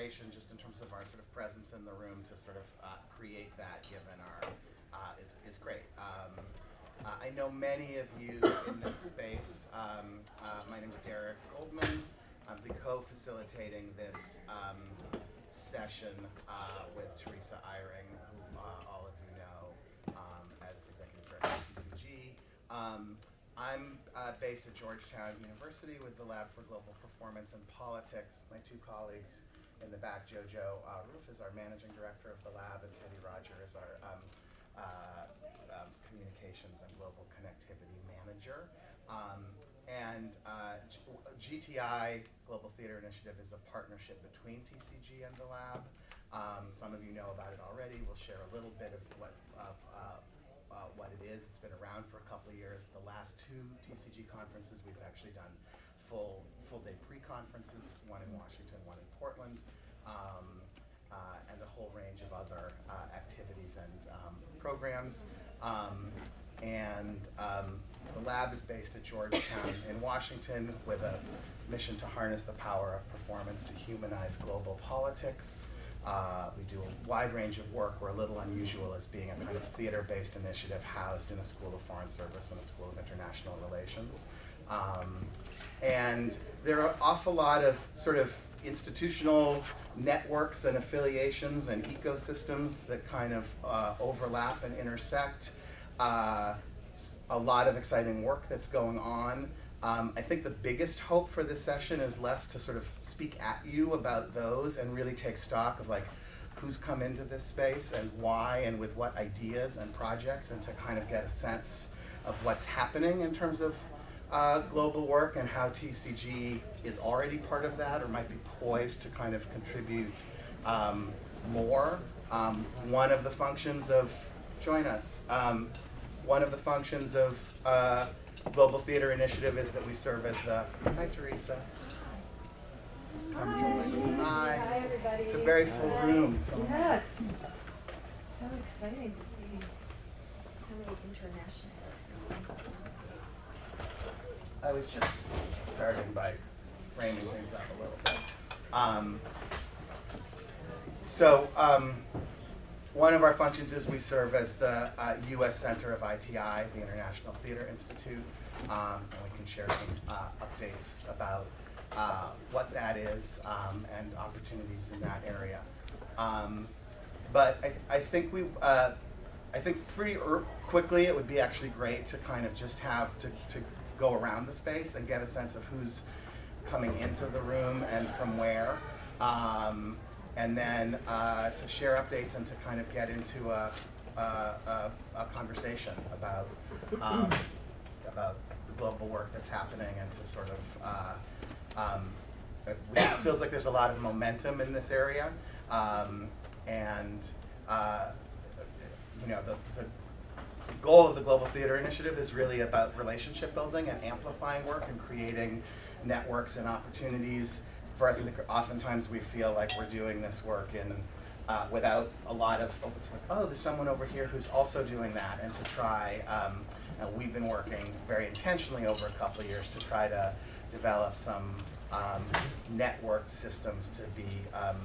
consideration just in terms of our sort of presence in the room to sort of uh, create that given our, uh, is, is great. Um, uh, I know many of you in this space. Um, uh, my name is Derek Goldman. I'll be co-facilitating this um, session uh, with Teresa Eyring, who uh, all of you know um, as Executive Director of TCG. Um, I'm uh, based at Georgetown University with the Lab for Global Performance and Politics. My two colleagues in the back, Jojo uh, Ruf is our Managing Director of the lab, and Teddy Roger is our um, uh, um, Communications and Global Connectivity Manager. Um, and uh, GTI, Global Theater Initiative, is a partnership between TCG and the lab. Um, some of you know about it already. We'll share a little bit of what, of, uh, uh, what it is. It's been around for a couple of years. The last two TCG conferences, we've actually done full, full day pre-conferences, one in Washington, one in Portland, um, uh, and a whole range of other uh, activities and um, programs. Um, and um, the lab is based at Georgetown in Washington with a mission to harness the power of performance to humanize global politics. Uh, we do a wide range of work. We're a little unusual as being a kind of theater-based initiative housed in a School of Foreign Service and a School of International Relations. Um, and there are an awful lot of sort of institutional networks and affiliations and ecosystems that kind of uh, overlap and intersect. Uh, a lot of exciting work that's going on. Um, I think the biggest hope for this session is less to sort of speak at you about those and really take stock of like who's come into this space and why and with what ideas and projects and to kind of get a sense of what's happening in terms of uh, global work and how TCG is already part of that or might be poised to kind of contribute um, more. Um, one of the functions of, join us, um, one of the functions of uh, Global Theater Initiative is that we serve as the, hi Teresa. Join. Hi. Hi, everybody. It's a very full Hi. room. Yes. So exciting to see so many internationals. I was just starting by framing things up a little bit. Um, so, um, one of our functions is we serve as the uh, U.S. Center of ITI, the International Theater Institute, um, and we can share some uh, updates about uh, what that is um, and opportunities in that area. Um, but I, I think we, uh, I think pretty quickly it would be actually great to kind of just have to, to go around the space and get a sense of who's coming into the room and from where. Um, and then uh, to share updates and to kind of get into a, a, a, a conversation about, um, about the global work that's happening and to sort of, uh, um, it feels like there's a lot of momentum in this area. Um, and, uh, you know, the, the goal of the Global Theater Initiative is really about relationship building and amplifying work and creating networks and opportunities. For us, I think oftentimes we feel like we're doing this work in, uh, without a lot of, oh, it's like, oh, there's someone over here who's also doing that, and to try, um, and we've been working very intentionally over a couple of years to try to develop some um, network systems to be, um,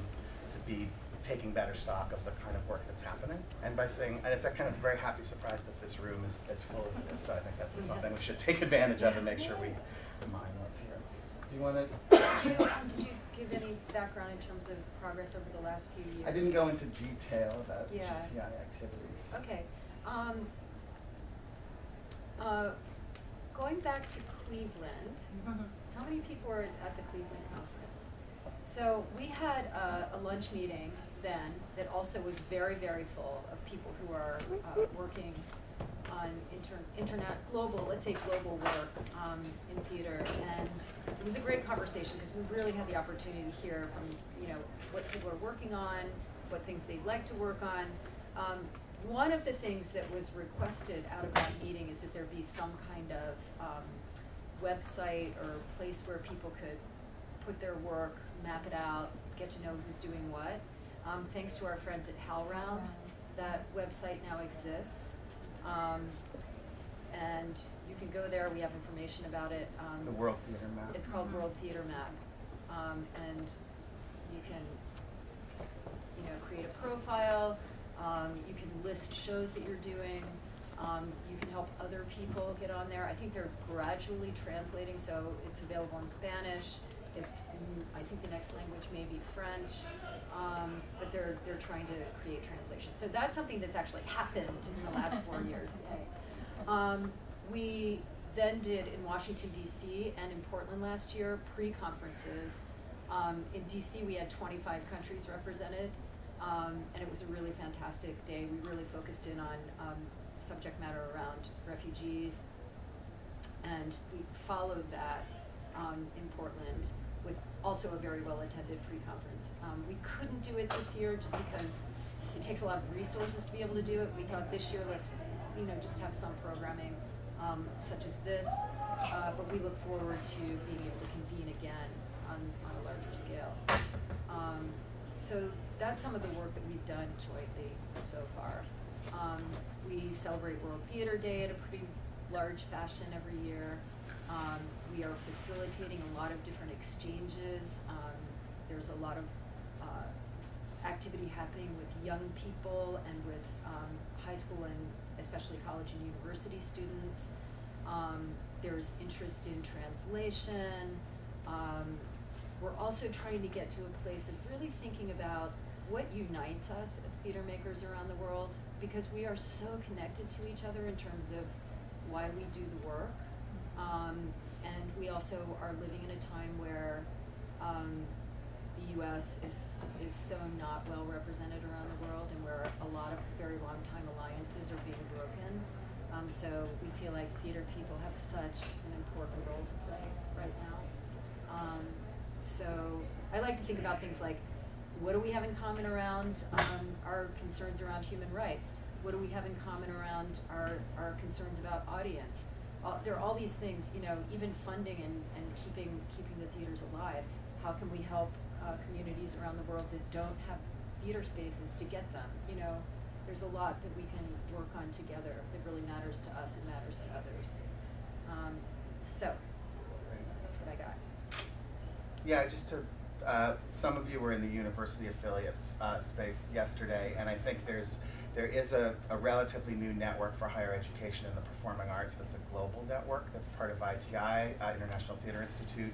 to be taking better stock of the kind of work that's happening. And by saying, and it's a kind of very happy surprise that this room is as full as it is, so I think that's something we should take advantage of and make sure we remind what's here. Do you want to? Did you, um, did you give any background in terms of progress over the last few years? I didn't go into detail about Yeah. GTI activities. Okay. Um, uh, going back to Cleveland, how many people were at the Cleveland conference? So we had a, a lunch meeting then that also was very, very full of people who are uh, working on inter, internet, global, let's say global work um, in theater. And it was a great conversation because we really had the opportunity to hear from, you know, what people are working on, what things they'd like to work on. Um, one of the things that was requested out of that meeting is that there be some kind of um, website or place where people could put their work, map it out, get to know who's doing what. Um, thanks to our friends at HowlRound, that website now exists. Um, and you can go there, we have information about it. Um, The World Theater Map. It's called World Theater Map. Um, and you can you know, create a profile, um, you can list shows that you're doing, um, you can help other people get on there. I think they're gradually translating, so it's available in Spanish, it's, I think the next language may be French, um, but they're, they're trying to create translation. So that's something that's actually happened in the last four years. Um, we then did in Washington DC and in Portland last year, pre-conferences. Um, in DC, we had twenty-five countries represented, um, and it was a really fantastic day. We really focused in on, um, subject matter around refugees. And we followed that, um, in Portland also a very well-attended pre-conference. Um, we couldn't do it this year just because it takes a lot of resources to be able to do it. We thought this year, let's, you know, just have some programming, um, such as this. Uh, but we look forward to being able to convene again on, on a larger scale. Um, so that's some of the work that we've done jointly so far. Um, we celebrate World Theater Day at a pretty large fashion every year. We are facilitating a lot of different exchanges. Um, there's a lot of uh, activity happening with young people and with um, high school and especially college and university students. Um, there's interest in translation. Um, we're also trying to get to a place of really thinking about what unites us as theater makers around the world because we are so connected to each other in terms of why we do the work. Um, and we also are living in a time where um, the U.S. is is so not well represented around the world, and where a lot of very long time alliances are being broken. Um, so we feel like theater people have such an important role to play right now. Um, so I like to think about things like, what do we have in common around um, our concerns around human rights? What do we have in common around our, our concerns about audience? Uh, there are all these things, you know, even funding and, and keeping keeping the theaters alive. How can we help uh, communities around the world that don't have theater spaces to get them? You know, there's a lot that we can work on together that really matters to us and matters to others. Um, so that's what I got. Yeah, just to, uh, some of you were in the university affiliates uh, space yesterday, and I think there's, there is a, a relatively new network for higher education in the performing arts that's a global network that's part of ITI, uh, International Theater Institute,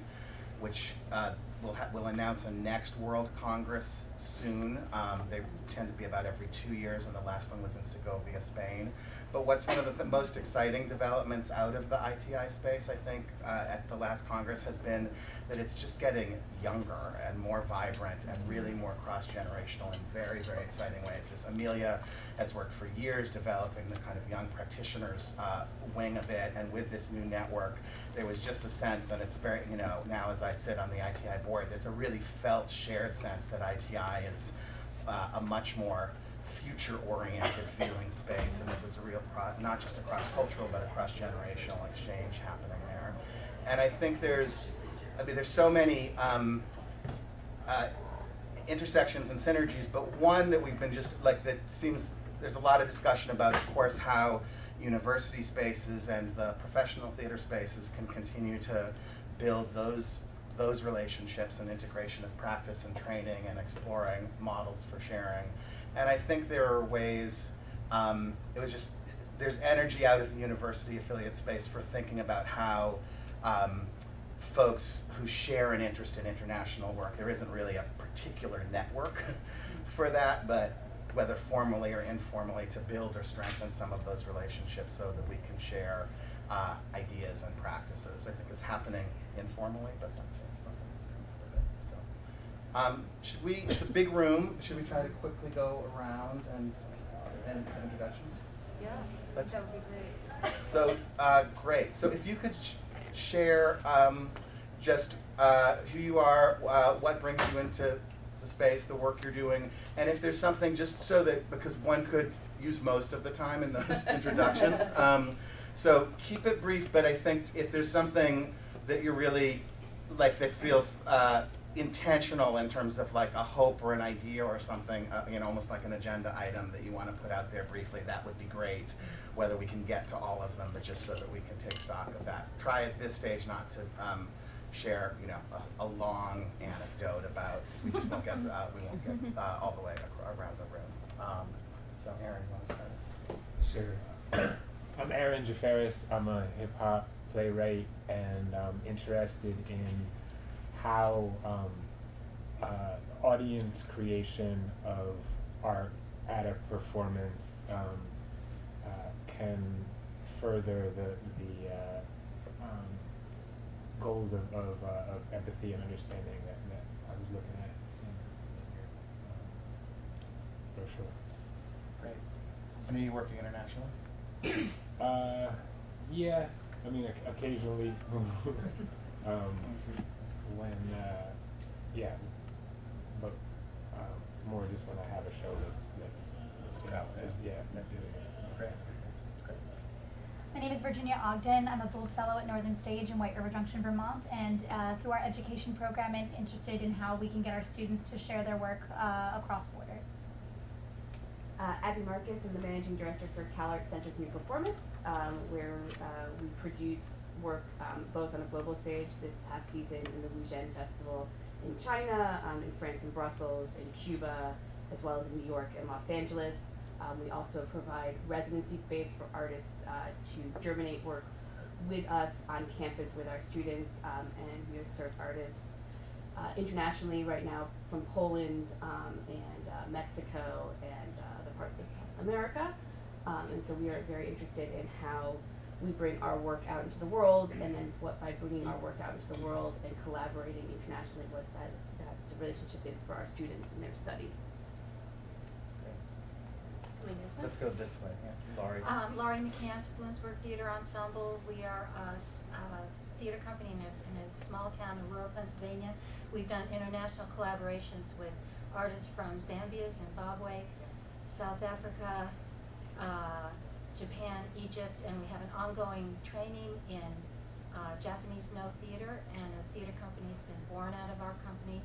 which uh, will, ha- will announce a next World Congress soon. Um, they tend to be about every two years, and the last one was in Segovia, Spain. But what's one of the th- most exciting developments out of the ITI space, I think, uh, at the last Congress has been that it's just getting younger and more vibrant and really more cross-generational in very, very exciting ways. There's Emilya has worked for years developing the kind of young practitioners uh, wing of it, and with this new network, there was just a sense, and it's very, you know, now as I sit on the ITI board, there's a really felt shared sense that ITI is uh, a much more future-oriented feeling space, and that there's a real, not just a cross-cultural, but a cross-generational exchange happening there. And I think there's, I mean, there's so many um, uh, intersections and synergies, but one that we've been just, like, that seems, there's a lot of discussion about, of course, how university spaces and the professional theater spaces can continue to build those those relationships and integration of practice and training and exploring models for sharing. And I think there are ways, um, it was just, there's energy out of the university affiliate space for thinking about how um, folks who share an interest in international work, there isn't really a particular network for that, but whether formally or informally, to build or strengthen some of those relationships so that we can share uh, ideas and practices. I think it's happening informally, but that's come out of it. So, um, should we? It's a big room. Should we try to quickly go around and and have introductions? Yeah, Let's- that would be great. So, uh, great. So if you could sh- share um, just uh, who you are, uh, what brings you into the space, the work you're doing, and if there's something just so that, because one could use most of the time in those introductions. Um, so keep it brief, but I think if there's something that you're really, like, that feels uh, intentional in terms of like a hope or an idea or something, uh, you know, almost like an agenda item that you want to put out there briefly, that would be great. Whether we can get to all of them, but just so that we can take stock of that. Try at this stage not to um, share, you know, a, a long anecdote about, we just won't get, uh, we won't get, uh, all the way around the room. Um, so Aaron, you wanna start us? Sure. I'm Aaron Jafferis. I'm a hip hop playwright and um, interested in how um, uh, audience creation of art at a performance um, uh, can further the the uh, um, goals of of, uh, of empathy and understanding that, that I was looking at in, in your um, brochure. Great. And are you working internationally? Uh, yeah, I mean, occasionally, um, when, uh, yeah, but, um, more just when I have a show that's, that's, Let's get out there. is- yeah, not doing it. Great, great. My name is Virginia Ogden. I'm a Bold Fellow at Northern Stage in White River Junction, Vermont. And uh, through our education program, I'm interested in how we can get our students to share their work uh, across borders. Uh, Abby Marcus, I'm the managing director for CalArts Center for New Performance, um, where uh, we produce work um, both on a global stage this past season in the Wuzhen Festival in China, um, in France and Brussels, in Cuba, as well as in New York and Los Angeles. Um, we also provide residency space for artists uh, to germinate work with us on campus with our students, um, and we have served artists uh, internationally right now from Poland um, and uh, Mexico and uh, other parts of South America. And so we are very interested in how we bring our work out into the world and then what by bringing our work out into the world and collaborating internationally what that, that relationship is for our students in their study. Let's go this way, yeah, Laurie. Um, Laurie McCants, Bloomsburg Theater Ensemble. We are a theater company in a, in a small town in rural Pennsylvania. We've done international collaborations with artists from Zambia, Zimbabwe, South Africa, uh, Japan, Egypt, and we have an ongoing training in uh, Japanese Noh theater, and a theater company has been born out of our company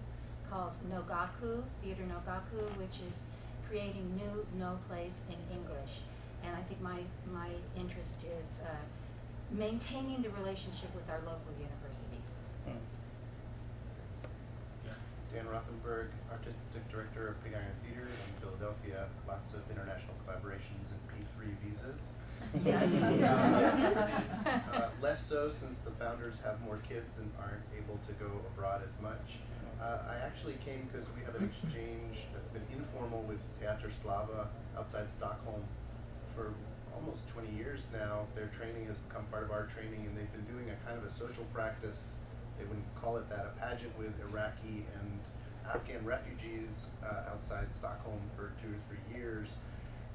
called Nohgaku, Theater Nohgaku, which is creating new Noh plays in English. And I think my, my interest is uh, maintaining the relationship with our local university. Hmm. Dan Rothenberg, Artistic Director of Pig Iron Theater in Philadelphia. Lots of international collaborations and P3 visas. Yes. Uh, less so since the founders have more kids and aren't able to go abroad as much. Uh, I actually came because we have an exchange that's been informal with Teater Slava outside Stockholm for almost 20 years now. Their training has become part of our training, and they've been doing a kind of a social practice. They wouldn't call it that, a pageant with Iraqi and Afghan refugees uh, outside Stockholm for two or three years.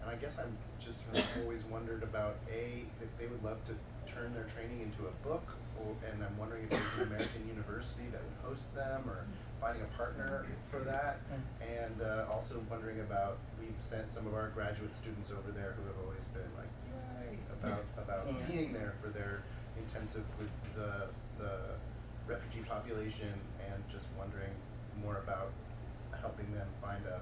And I guess I'm just have always wondered about a if they would love to turn their training into a book, or, and I'm wondering if there's an American university that would host them, or finding a partner for that. And uh, also wondering about we've sent some of our graduate students over there who have always been like yay about about Yeah. being there for their intensive with the the refugee population, and just wondering more about helping them find a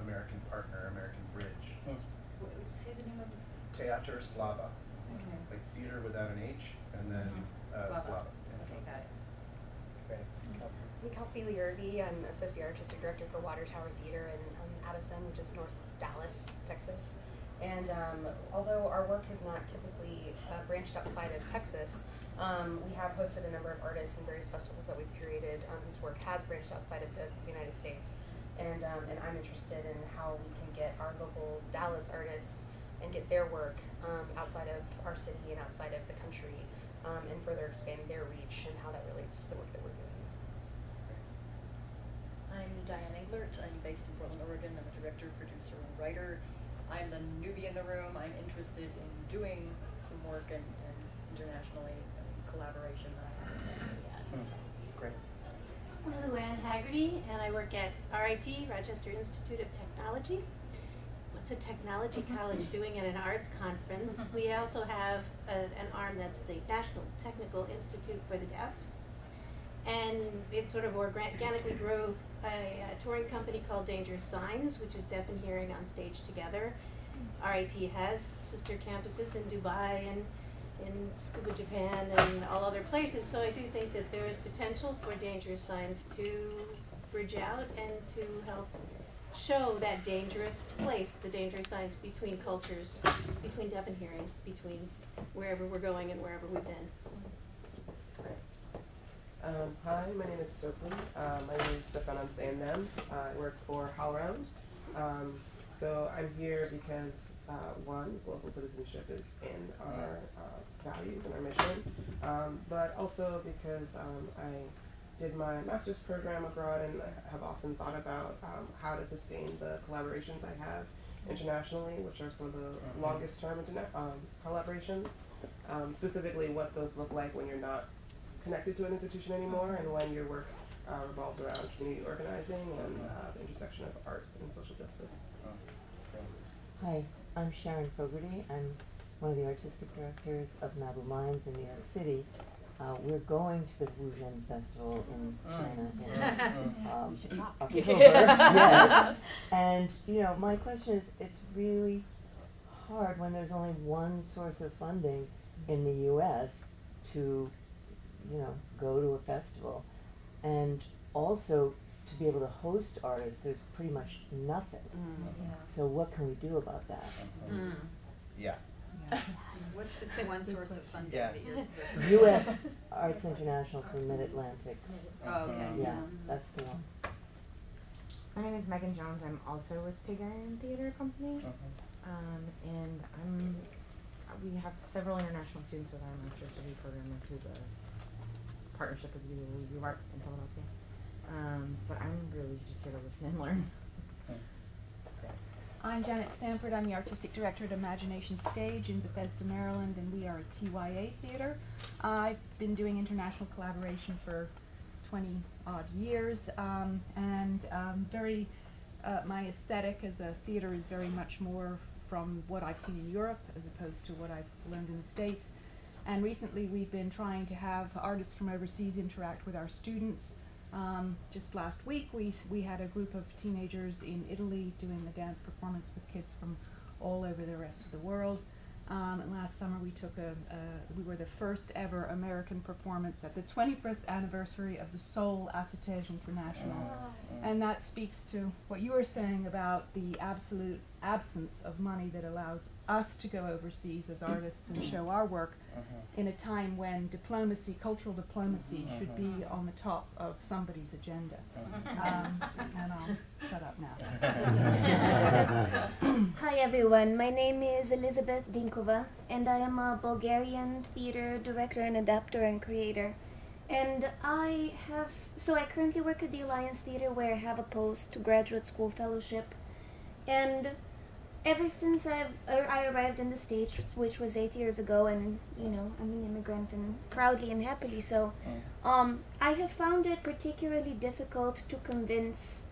American partner, American bridge. Hmm. What- Say the name of the. Teater Slava, Okay. like theater without an H, and then Mhm. uh, Slava. Slava. Okay, got it. great, Kelsey. I'm Kelsey Leigh Ervi. I'm Associate Artistic Director for Water Tower Theater in um, Addison, which is North Dallas, Texas. And um, although our work has not typically uh, branched outside of Texas, um, we have hosted a number of artists in various festivals that we've curated um, whose work has branched outside of the United States. And, um, and I'm interested in how we can get our local Dallas artists and get their work um, outside of our city and outside of the country um, and further expand their reach and how that relates to the work that we're doing. I'm Diane Englert. I'm based in Portland, Oregon. I'm a director, producer, and writer. I'm the newbie in the room. I'm interested in doing some work and, and internationally collaboration that I haven't done yet. Hmm. So. Great. I'm Luann Haggerty, and I work at RIT, Rochester Institute of Technology. What's a technology mm-hmm. college doing at an arts conference? Mm-hmm. We also have a, an arm that's the National Technical Institute for the Deaf. And it sort of organically grew a, a touring company called Dangerous Signs, which is deaf and hearing on stage together. Mm. RIT has sister campuses in Dubai and in Tsukuba Japan and all other places. So I do think that there is potential for Dangerous Signs to bridge out and to help show that dangerous place, the dangerous science between cultures, between deaf and hearing, between wherever we're going and wherever we've been. Um, hi, my name is Stokely. Uh, my name is Stefan Amsterdam. Uh, I work for HowlRound. Um, so I'm here because uh, one, global citizenship is in our uh, values and our mission, um, but also because um, I did my master's program abroad and I have often thought about um, how to sustain the collaborations I have internationally, which are some of the longest term internet um, collaborations. Um, specifically, what those look like when you're not connected to an institution anymore and when your work uh, revolves around community organizing and uh, the intersection of arts and social justice. Hi, I'm Sharon Fogarty. I'm one of the artistic directors of Mabou Mines in New York City. Uh, we're going to the Wuzhen Festival in China in um, October. yes. And, you know, my question is, it's really hard when there's only one source of funding in the U.S. to, you know, go to a festival. And also to be able to host artists, there's pretty much nothing. So what can we do about that? Mm-hmm. Yeah. What's this one source of funding Yeah. that you're? U.S. Arts International for Mid-Atlantic. Oh, okay. Yeah, that's the one. My name is Megan Jones. I'm also with Pig Iron Theater Company. Um, and I'm, we have several international students with our master's degree program through the partnership with the U of Arts in Philadelphia. Um, but I'm really just here to listen and learn. I'm Janet Stanford. I'm the artistic director at Imagination Stage in Bethesda, Maryland, and we are a TYA theater. Uh, I've been doing international collaboration for 20 odd years, um, and um, very, uh, my aesthetic as a theater is very much more from what I've seen in Europe as opposed to what I've learned in the States. And recently we've been trying to have artists from overseas interact with our students. Um, just last week, we, we had a group of teenagers in Italy doing a dance performance with kids from all over the rest of the world. Um, and last summer, we took a, a, we were the first ever American performance at the 25th anniversary of the Seoul ASSITEJ International. And that speaks to what you were saying about the absolute absence of money that allows us to go overseas as artists and show our work uh-huh. in a time when diplomacy, cultural diplomacy, uh-huh. should be uh-huh. on the top of somebody's agenda. Um, and I'll shut up now. Hi everyone, my name is Elizabeth Dinkova and I am a Bulgarian theater director and adapter and creator. And I have, so I currently work at the Alliance Theater where I have a post-graduate school fellowship. And ever since I've, er, I arrived in the States, which was eight years ago, and you know, I'm an immigrant and proudly and happily so, um, I have found it particularly difficult to convince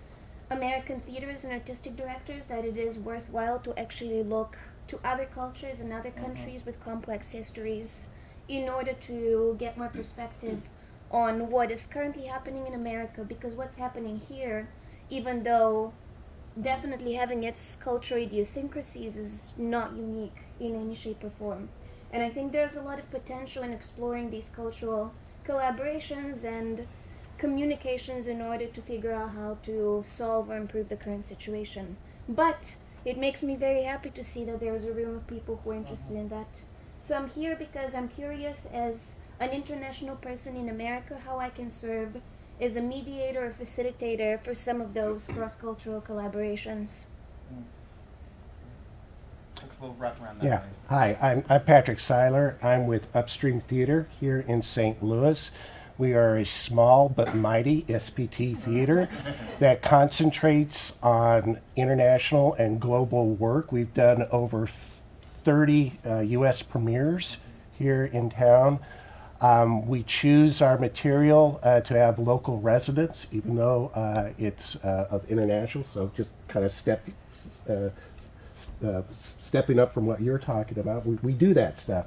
American theaters and artistic directors that it is worthwhile to actually look to other cultures and other countries with complex histories in order to get more perspective on what is currently happening in America because what's happening here, even though definitely having its cultural idiosyncrasies is not unique in any shape or form. And I think there's a lot of potential in exploring these cultural collaborations and communications in order to figure out how to solve or improve the current situation. But it makes me very happy to see that there's a room of people who are interested in that. So I'm here because I'm curious as an international person in America how I can serve as a mediator or facilitator for some of those cross-cultural collaborations. Let's we'll wrap around that Yeah. way. Hi, I'm, I'm Patrick Seiler. I'm with Upstream Theater here in St. Louis. We are a small but mighty SPT theater that concentrates on international and global work. We've done over 30 uh, U.S. premieres here in town. Um, we choose our material uh, to have local residents, even though uh, it's uh, of international. So just kind of step, uh, uh, stepping up from what you're talking about, we, we do that stuff.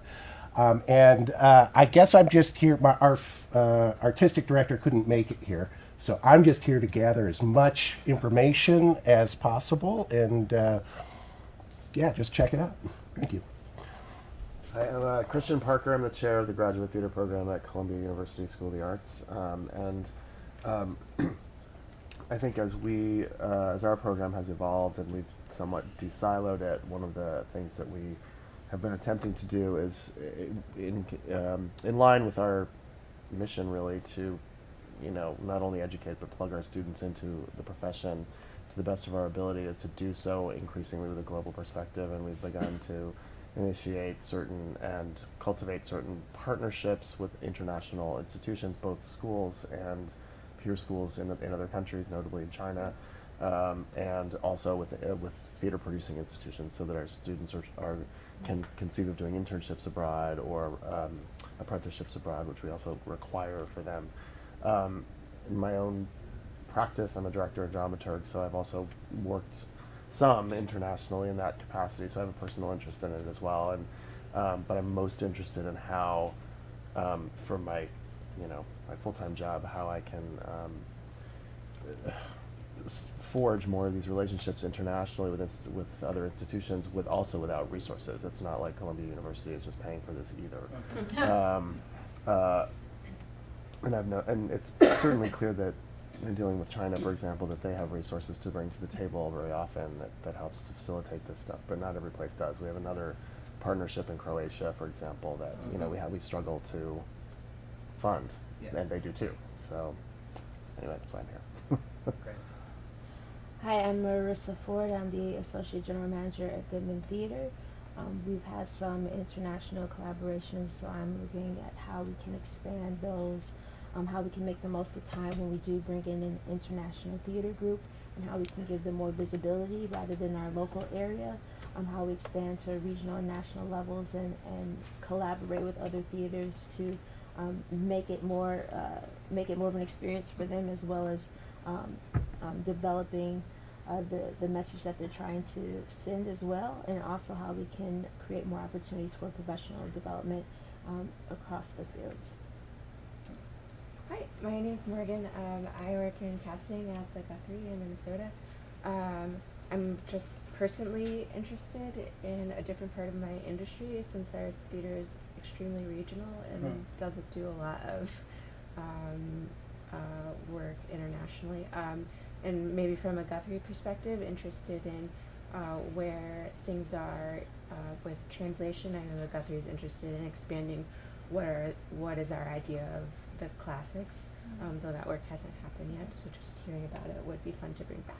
Um, and uh, I guess I'm just here. My our artistic director couldn't make it here, so I'm just here to gather as much information as possible. And yeah, just check it out. Thank you. Hi, I'm uh, Christian Parker. I'm the chair of the Graduate Theater Program at Columbia University School of the Arts. Um, and um, I think as we, uh, as our program has evolved and we've somewhat de-siloed it, one of the things that we have been attempting to do is in, um, in line with our mission really to, you know, not only educate but plug our students into the profession to the best of our ability is to do so increasingly with a global perspective and we've begun to initiate certain and cultivate certain partnerships with international institutions, both schools and peer schools in, in other countries, notably in China, um, and also with uh, with theater producing institutions, so that our students are, are can conceive of doing internships abroad or um, apprenticeships abroad, which we also require for them. Um, in my own practice, I'm a director and dramaturg, so I've also worked some internationally in that capacity, so I have a personal interest in it as well. And um, but I'm most interested in how, um, for my, you know, my full-time job, how I can um, forge more of these relationships internationally with with other institutions, with also without resources. It's not like Columbia University is just paying for this either. um, uh, and I've no, and it's certainly clear that in dealing with China, for example, that they have resources to bring to the table very often that, that helps to facilitate this stuff, but not every place does. We have another partnership in Croatia, for example, that you know we have we struggle to fund, Yeah. and they do too. So anyway, that's why I'm here. Great. Hi, I'm Marissa Ford. I'm the Associate General Manager at Goodman Theater. Um, we've had some international collaborations, so I'm looking at how we can expand those, um, how we can make the most of time when we do bring in an international theater group, and how we can give them more visibility rather than our local area, um, how we expand to regional and national levels and, and collaborate with other theaters to um, make it more uh, make it more of an experience for them as well as um, um, developing uh, the, the message that they're trying to send as well, and also how we can create more opportunities for professional development um, across the fields. Hi, my name is Morgan. Um, I work in casting at the Guthrie in Minnesota. Um, I'm just personally interested in a different part of my industry since our theater is extremely regional and Hmm. doesn't do a lot of um, uh, work internationally. Um, and maybe from a Guthrie perspective, interested in uh, where things are uh, with translation. I know that Guthrie is interested in expanding what are what is our idea of the classics, um, though that work hasn't happened yet. So just hearing about it would be fun to bring back.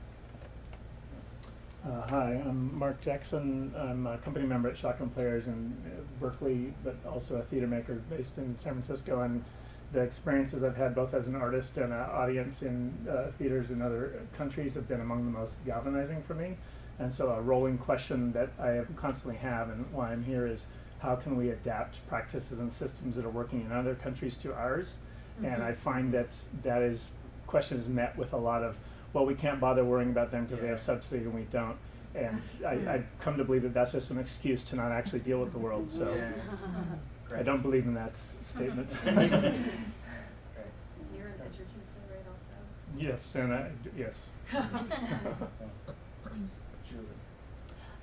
Uh, hi, I'm Mark Jackson. I'm a company member at Shotgun Players in uh, Berkeley, but also a theater maker based in San Francisco. And the experiences I've had both as an artist and an audience in uh, theaters in other countries have been among the most galvanizing for me. And so a rolling question that I constantly have and why I'm here is how can we adapt practices and systems that are working in other countries to ours? And Mhm. I find that that is question is met with a lot of well, we can't bother worrying about them because they have subsidy and we don't. And I, I come to believe that that's just an excuse to not actually deal with the world. So I don't believe in that s- statement. You're a Edgerton playwright also? yes, and I, yes.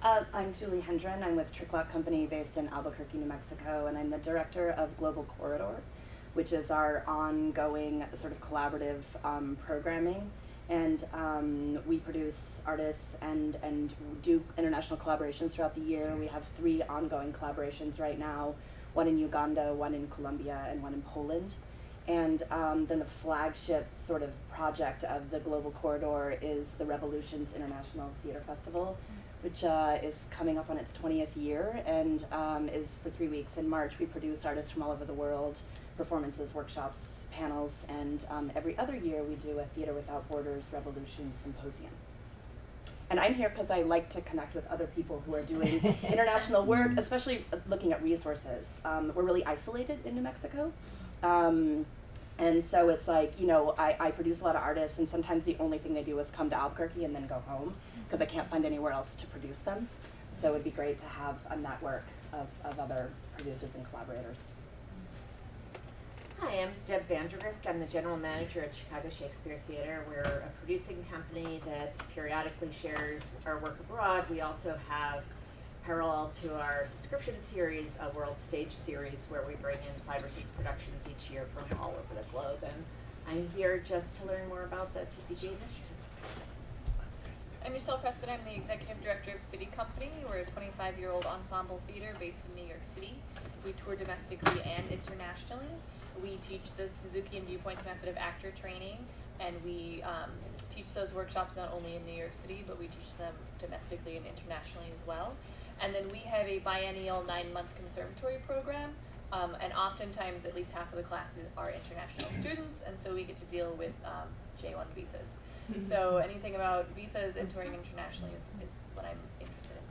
Uh, I'm Julie Hendren. I'm with Tricklock Company based in Albuquerque, New Mexico, and I'm the director of Global Corridor, which is our ongoing sort of collaborative um, programming. And um, we produce artists and, and do international collaborations throughout the year. We have three ongoing collaborations right now one in Uganda, one in Colombia, and one in Poland. And um, then the flagship sort of project of the Global Corridor is the Revolutions International Theater Festival, which uh, is coming up on its 20th year and um, is for three weeks. In March, we produce artists from all over the world, performances, workshops, panels, and um, every other year we do a Theater Without Borders Revolution Symposium. And I'm here because I like to connect with other people who are doing international work, especially uh, looking at resources. Um, we're really isolated in New Mexico. And so it's like, you know, I, I produce a lot of artists, and sometimes the only thing they do is come to Albuquerque and then go home because I can't find anywhere else to produce them. So it'd be great to have a network of, of other producers and collaborators. Hi, I'm Deb Vandergrift. I'm the general manager at Chicago Shakespeare Theater. We're a producing company that periodically shares our work abroad. We also have parallel to our subscription series, a World Stage series, where we bring in five or six productions each year from all over the globe. And I'm here just to learn more about the TCG initiative. I'm Michelle Preston. I'm the executive director of SITI Company. We're a 25 year old ensemble theater based in New York City. We tour domestically and internationally. We teach the Suzuki and Viewpoints method of actor training, and we um, teach those workshops not only in New York City, but we teach them domestically and internationally as well. And then we have a biennial nine month conservatory program. Um, and oftentimes, at least half of the classes are international students, and so we get to deal with um, J1 visas. So anything about visas and touring internationally is, is what I'm interested in.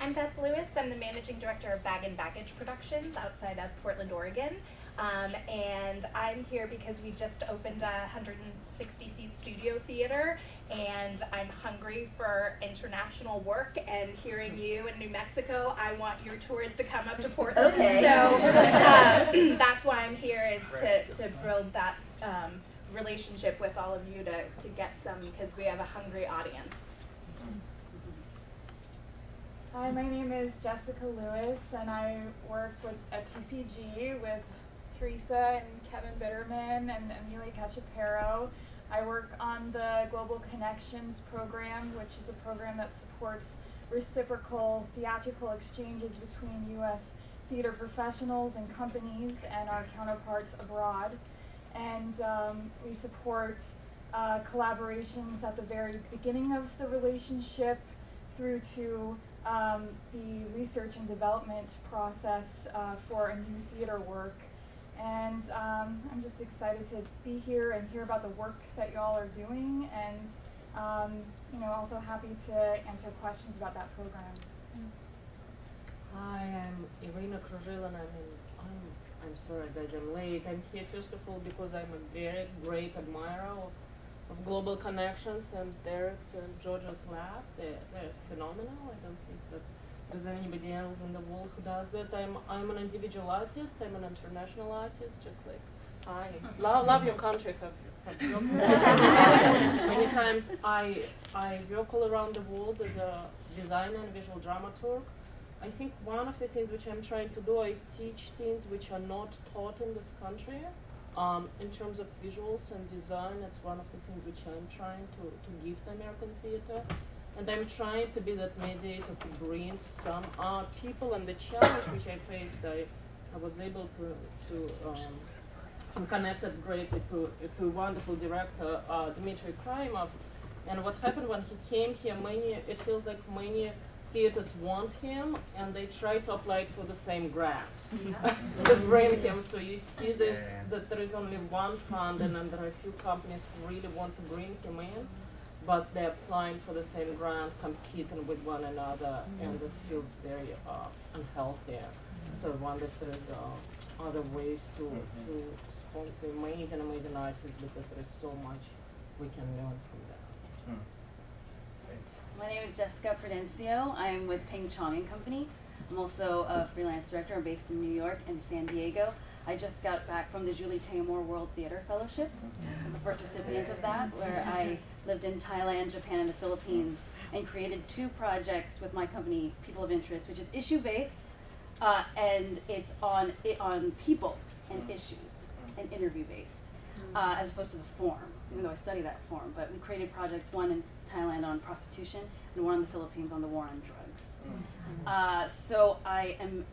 I'm Beth Lewis. I'm the managing director of Bag and Baggage Productions outside of Portland, Oregon. Um, and I'm here because we just opened a 160 seat studio theater, and I'm hungry for international work. And hearing you in New Mexico, I want your tours to come up to Portland. Okay. So uh, that's why I'm here is to, to build that um, relationship with all of you to, to get some because we have a hungry audience. Hi, my name is Jessica Lewis, and I work with at TCG with Teresa and Kevin Bitterman and Emilya Cachapero. I work on the Global Connections program, which is a program that supports reciprocal theatrical exchanges between U.S. theater professionals and companies and our counterparts abroad. And um, we support uh, collaborations at the very beginning of the relationship through to um, the research and development process uh, for a new theater work. And um, I'm just excited to be here and hear about the work that y'all are doing, and um, you know, also happy to answer questions about that program. Hi, I'm Irina Kruzhil and I'm in, I'm, I'm sorry guys, I'm late. I'm here first of all because I'm a very great admirer of, of Global Connections and Derek's and Georgia's lab. They're, they're phenomenal. I don't think that there's anybody else in the world who does that. I'm, I'm an individual artist. I'm an international artist, just like I love, love your country. Have, have many times. I, I work all around the world as a designer and visual dramaturg. I think one of the things which I'm trying to do, I teach things which are not taught in this country. Um, in terms of visuals and design, it's one of the things which I'm trying to, to give the American theater. And I'm trying to be that mediator who brings some art people and the challenge which I faced, I, I was able to, to um, I'm connected greatly to, to wonderful director, uh, Dmitry Krymov. And what happened when he came here, many, it feels like many theaters want him and they try to apply for the same grant to bring him. So you see this, that there is only one fund and then there are a few companies who really want to bring him in, but they're applying for the same grant, competing with one another, and it feels very uh, unhealthy. So I wonder if there's uh, other ways to, to sponsor amazing, amazing artists because there is so much we can learn from them. My name is Jessica Prudencio. I'm with Ping Chong and Company. I'm also a freelance director. I'm based in New York and San Diego. I just got back from the Julie Taymor World Theater Fellowship. I'm the first recipient of that, where I lived in Thailand, Japan, and the Philippines, and created two projects with my company, People of Interest, which is issue-based, uh, and it's on it on people and issues, and interview-based, uh, as opposed to the form. Even though I study that form, but we created projects one in Thailand on prostitution and one in the Philippines on the war on drugs. Uh, so I am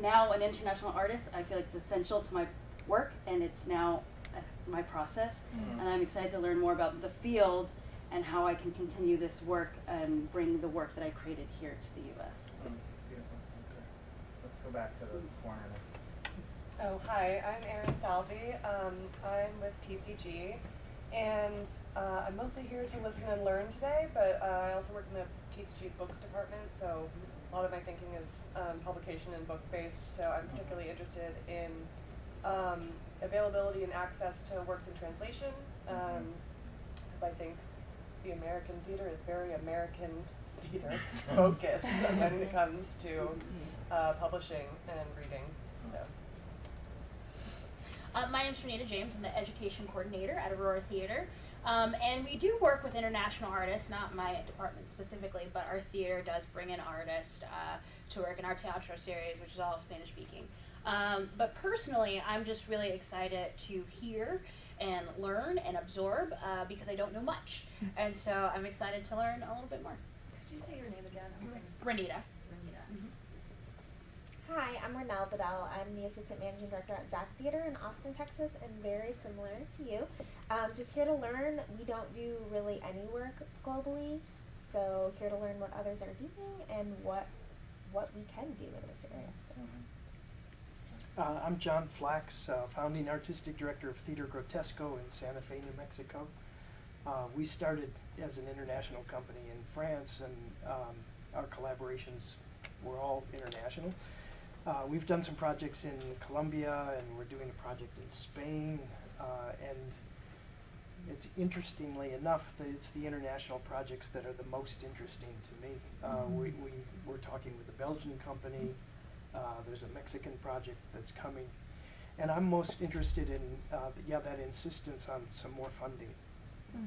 now an international artist. I feel like it's essential to my work, and it's now uh, my process. Mhm. And I'm excited to learn more about the field and how I can continue this work and bring the work that I created here to the U.S. Mm, Beautiful, okay. Let's go back to the corner. Oh, hi, I'm Erin Salvi. Um, I'm with TCG, and uh, I'm mostly here to listen and learn today, but uh, I also work in the TCG books department, so a lot of my thinking is um, publication and book based, so I'm particularly interested in um, availability and access to works in translation, because I think the American theater is very American theater focused when it comes to uh, publishing and reading. So. Uh, my name is Renata James. I'm the education coordinator at Aurora Theater. Um, and we do work with international artists, not my department specifically, but our theater does bring in artists uh, to work in our teatro series, which is all Spanish speaking. Um, but personally, I'm just really excited to hear and learn and absorb uh, because I don't know much. And so I'm excited to learn a little bit more. Could you say your name again? I'm sorry. Renita. Hi, I'm Renelle Bedell. I'm the assistant managing director at Zach Theater in Austin, Texas, and very similar to you. Um, just here to learn. We don't do really any work globally, so here to learn what others are doing and what what we can do in this area. So. Uh, I'm John Flax, uh, founding artistic director of Theater Grottesco in Santa Fe, New Mexico. Uh, we started as an international company in France, and um, our collaborations were all international. Uh, we've done some projects in Colombia, and we're doing a project in Spain, uh, and it's interestingly enough that it's the international projects that are the most interesting to me. Uh, we, we, we're talking with a Belgian company, uh, there's a Mexican project that's coming. And I'm most interested in, uh, th- yeah, that insistence on some more funding.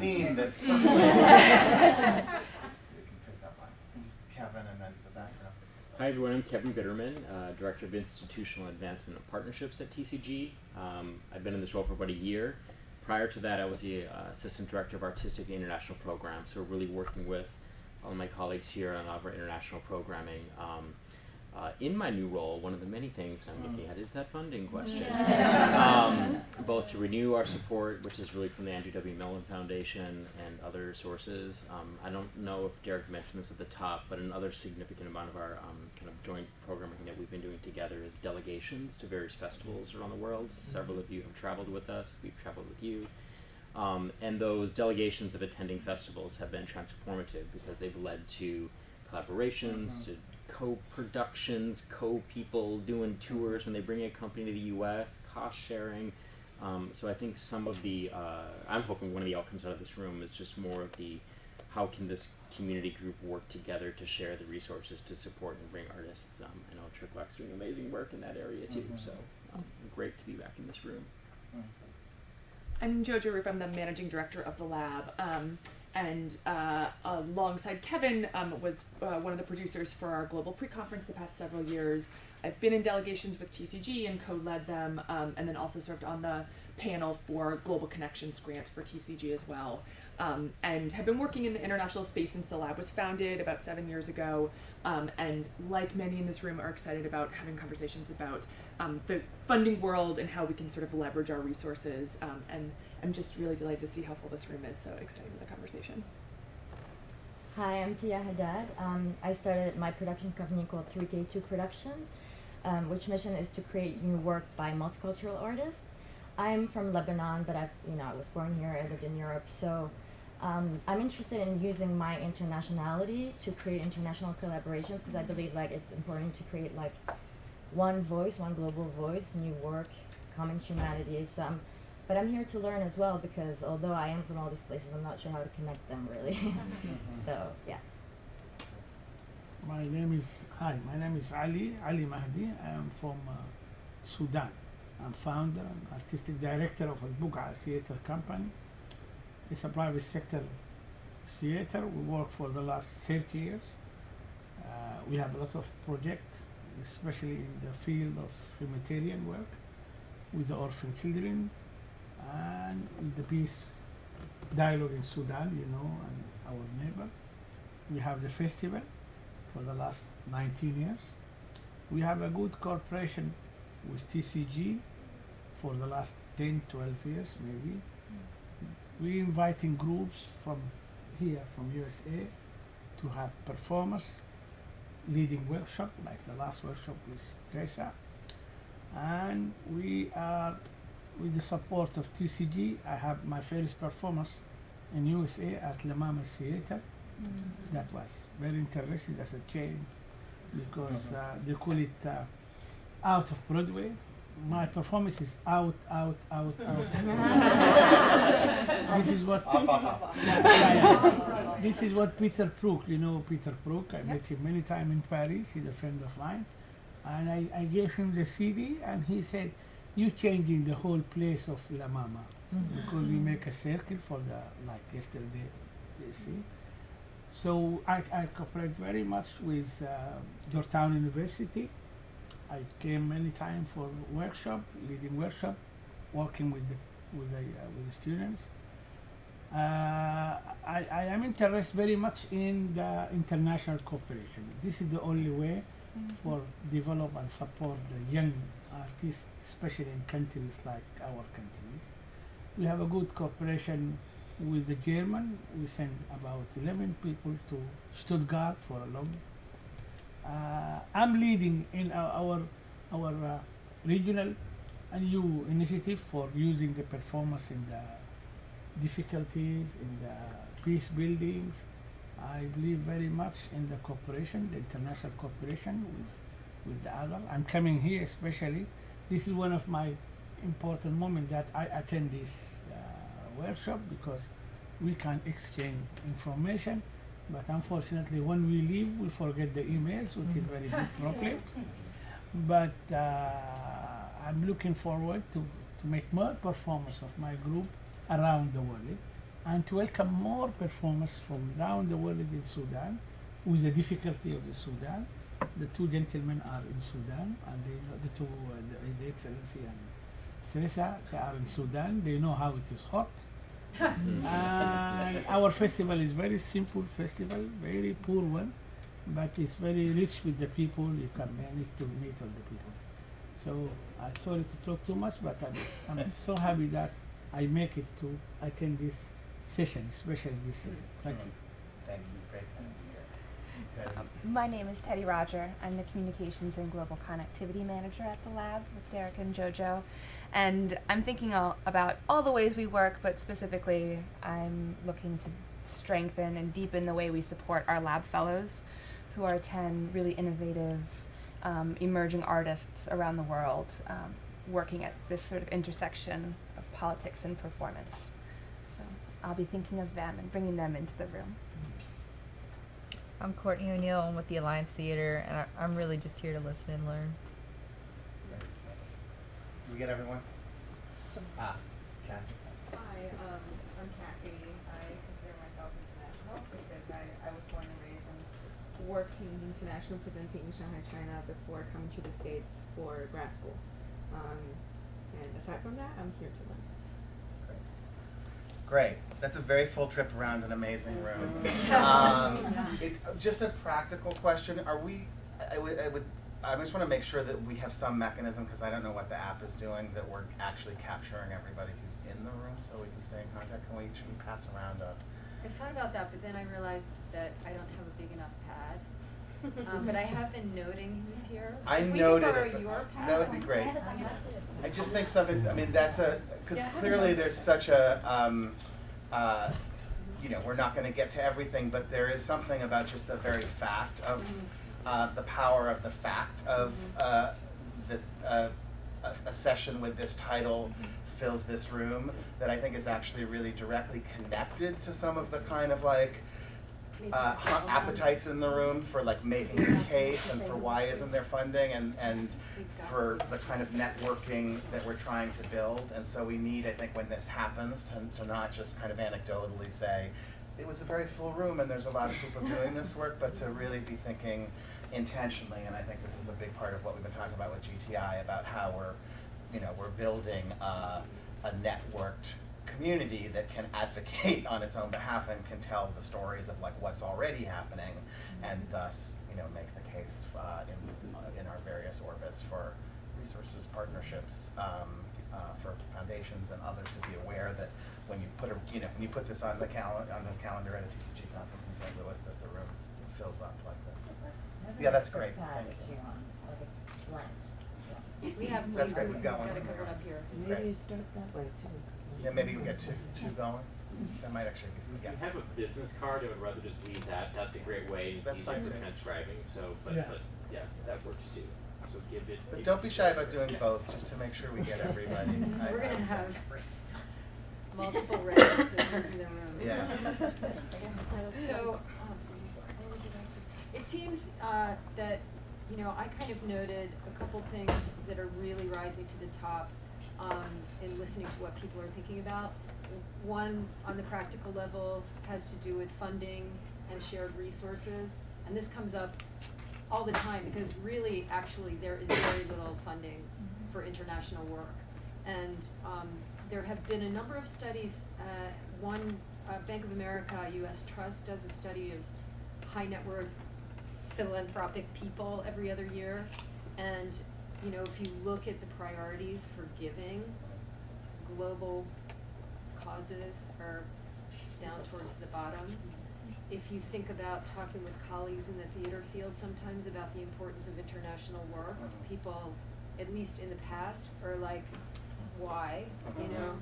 Theme that's from- You can pick that one. Just Kevin and then the background. Hi everyone, I'm Kevin Bitterman, uh, Director of Institutional Advancement and Partnerships at TCG. Um, I've been in this role for about a year. Prior to that, I was the uh, Assistant Director of Artistic International Programs, so really working with all my colleagues here on our international programming. Um, uh, in my new role, one of the many things I'm looking at is that funding question. um, both to renew our support, which is really from the Andrew W. Mellon Foundation and other sources. Um, I don't know if Derek mentioned this at the top, but another significant amount of our um, kind of joint programming that we've been doing together is delegations to various festivals around the world. Several of you have traveled with us. We've traveled with you. Um, and those delegations of attending festivals have been transformative because they've led to collaborations, Mhm. to co-productions, co-people doing tours when they bring a company to the U.S., cost sharing. Um, so I think some of the, uh, I'm hoping one of the outcomes out of this room is just more of the, how can this community group work together to share the resources to support and bring artists. Um, I know Tricklac's doing amazing work in that area too, Mhm. so um, great to be back in this room. I'm Jojo Rupe. I'm the managing director of the lab. Um, and uh, alongside Kevin um, was uh, one of the producers for our global pre-conference the past several years. I've been in delegations with TCG and co-led them, um, and then also served on the panel for Global Connections grant for TCG as well. Um, and have been working in the international space since the lab was founded about seven years ago. Um, and like many in this room, are excited about having conversations about um, the funding world and how we can sort of leverage our resources. Um, and I'm just really delighted to see how full this room is. So excited for the conversation. Hi, I'm Pia Haddad. Um, I started my production company called 3K2 Productions, um, which mission is to create new work by multicultural artists. I'm from Lebanon, but I've, you know, I was born here, I lived in Europe, so um, I'm interested in using my internationality to create international collaborations because I believe like it's important to create like one voice, one global voice, new work, common humanity. So I'm, but I'm here to learn as well because although I am from all these places, I'm not sure how to connect them really. so yeah. My name is hi. My name is Ali Ali Mahdi. I am from uh, Sudan. I'm founder and artistic director of Al Buqa Theatre Company. It's a private sector theater. We work for the last 30 years. Uh, we have a lot of projects, especially in the field of humanitarian work with the orphan children and the peace dialogue in Sudan, you know, and our neighbor. We have the festival for the last 19 years. We have a good cooperation with TCG for the last 10, 12 years maybe. We inviting groups from here, from USA, to have performers, leading workshop, like the last workshop with Teresa. And we are, with the support of TCG, I have my first performance in USA at La Mama Theater. That was very interesting as a change because uh, they call it uh, out of Broadway. My performance is out, out, out, out. this is what this is what Peter Brook. You know Peter Brook. I met him many times in Paris. He's a friend of mine, and I, I gave him the CD, and he said, you changing the whole place of La Mama because we make a circle for the like yesterday, you see. So I, I cooperate very much with uh, Georgetown University. I came many time for workshop, leading workshop, working with the with the uh, with the students. Uh, I, I am interested very much in the international cooperation. This is the only way for develop and support the young especially in countries like our countries. We have a good cooperation with the German. We send about 11 people to Stuttgart for a long. Uh, I'm leading in our our, our uh, regional a new initiative for using the performance in the difficulties in the peace buildings. I believe very much in the cooperation, the international cooperation with with the other. I'm coming here especially. This is one of my important moments that I attend this uh, workshop because we can exchange information. But unfortunately, when we leave, we forget the emails, which is very big problem. But uh, I'm looking forward to, to make more performance of my group around the world and to welcome more performers from around the world in Sudan with the difficulty of the Sudan. The two gentlemen are in Sudan and they know the two, uh, the, His Excellency and Teresa, they are in Sudan. They know how it is hot. and our festival is very simple festival, very poor one, but it's very rich with the people. You can manage to meet all the people. So I'm sorry to talk too much, but I'm, I'm so happy that I make it to attend this session, especially this session. Thank you. Thank you. It's great having you here. Teddy? My name is Teddy Roger. I'm the Communications and Global Connectivity Manager at the lab with Derek and JoJo. And I'm thinking all, about all the ways we work, but specifically, I'm looking to strengthen and deepen the way we support our lab fellows, who are 10 really innovative, um, emerging artists around the world, um, working at this sort of intersection of politics and performance. So I'll be thinking of them and bringing them into the room. I'm Courtney O'Neill. I'm with the Alliance Theater, and I, I'm really just here to listen and learn. Did we get everyone? Ah, Kathy. Hi, um, I'm Kathy. I consider myself international because I, I was born and raised and worked in international presenting in Shanghai, China before coming to the States for grad school. Um, and aside from that, I'm here to learn. Great. That's a very full trip around an amazing room. Um, it, just a practical question. Are we, I would, I would, I just want to make sure that we have some mechanism, because I don't know what the app is doing, that we're actually capturing everybody who's in the room so we can stay in contact. Can we, should we pass around a? I thought about that, but then I realized that I don't have a big enough pad. Um, but I have been noting who's here. I if noted it, that would be great. I just think sometimes, I mean, that's a, because Yeah. clearly there's such a, um, uh, you know, we're not going to get to everything, but there is something about just the very fact of uh, the power of the fact of uh, the, uh, a, a session with this title fills this room that I think is actually really directly connected to some of the kind of like uh, appetites in the room for like making a case and for why isn't there funding and, and for the kind of networking that we're trying to build. And so we need, I think, when this happens, to, to not just kind of anecdotally say, it was a very full room and there's a lot of people doing this work, but to really be thinking intentionally. And I think this is a big part of what we've been talking about with GTI, about how we're, you know, we're building uh, a networked community that can advocate on its own behalf and can tell the stories of like what's already happening and thus you know make the case uh, in, uh, in our various orbits for resources partnerships um, uh, for foundations and others to be aware that when you put a you know when you put this on the cal- on the calendar at a TCG conference in St. Louis that the room fills up like this yeah that's great thank you We have. That's we- great, we've got it's one gotta over cover here. up here. Maybe you start that way too. Yeah maybe we'll get two two going that might actually be If yeah you have a business card, I would rather just leave that. That's a great way and it's That's easier fine for too. transcribing. So, but, Yeah. but yeah, that works too. So give it. But give don't it be shy about doing yeah. both, just to make sure we get everybody. I- We're I gonna would say. have multiple records of who's in the room. Yeah. So, um, it seems, uh, that, you know, I kind of noted a couple things that are really rising to the top. Um, in listening to what people are thinking about. One, on the practical level, has to do with funding and shared resources. And this comes up all the time because really, actually, there is very little funding for international work. And um, there have been a number of studies. Uh, one, uh, Bank of America, U.S. Trust, does a study of high net worth philanthropic people every other year. And, you know, if you look at the priorities for giving, global causes are down towards the bottom. If you think about talking with colleagues in the theater field sometimes about the importance of international work, people, at least in the past, are like, why, you know?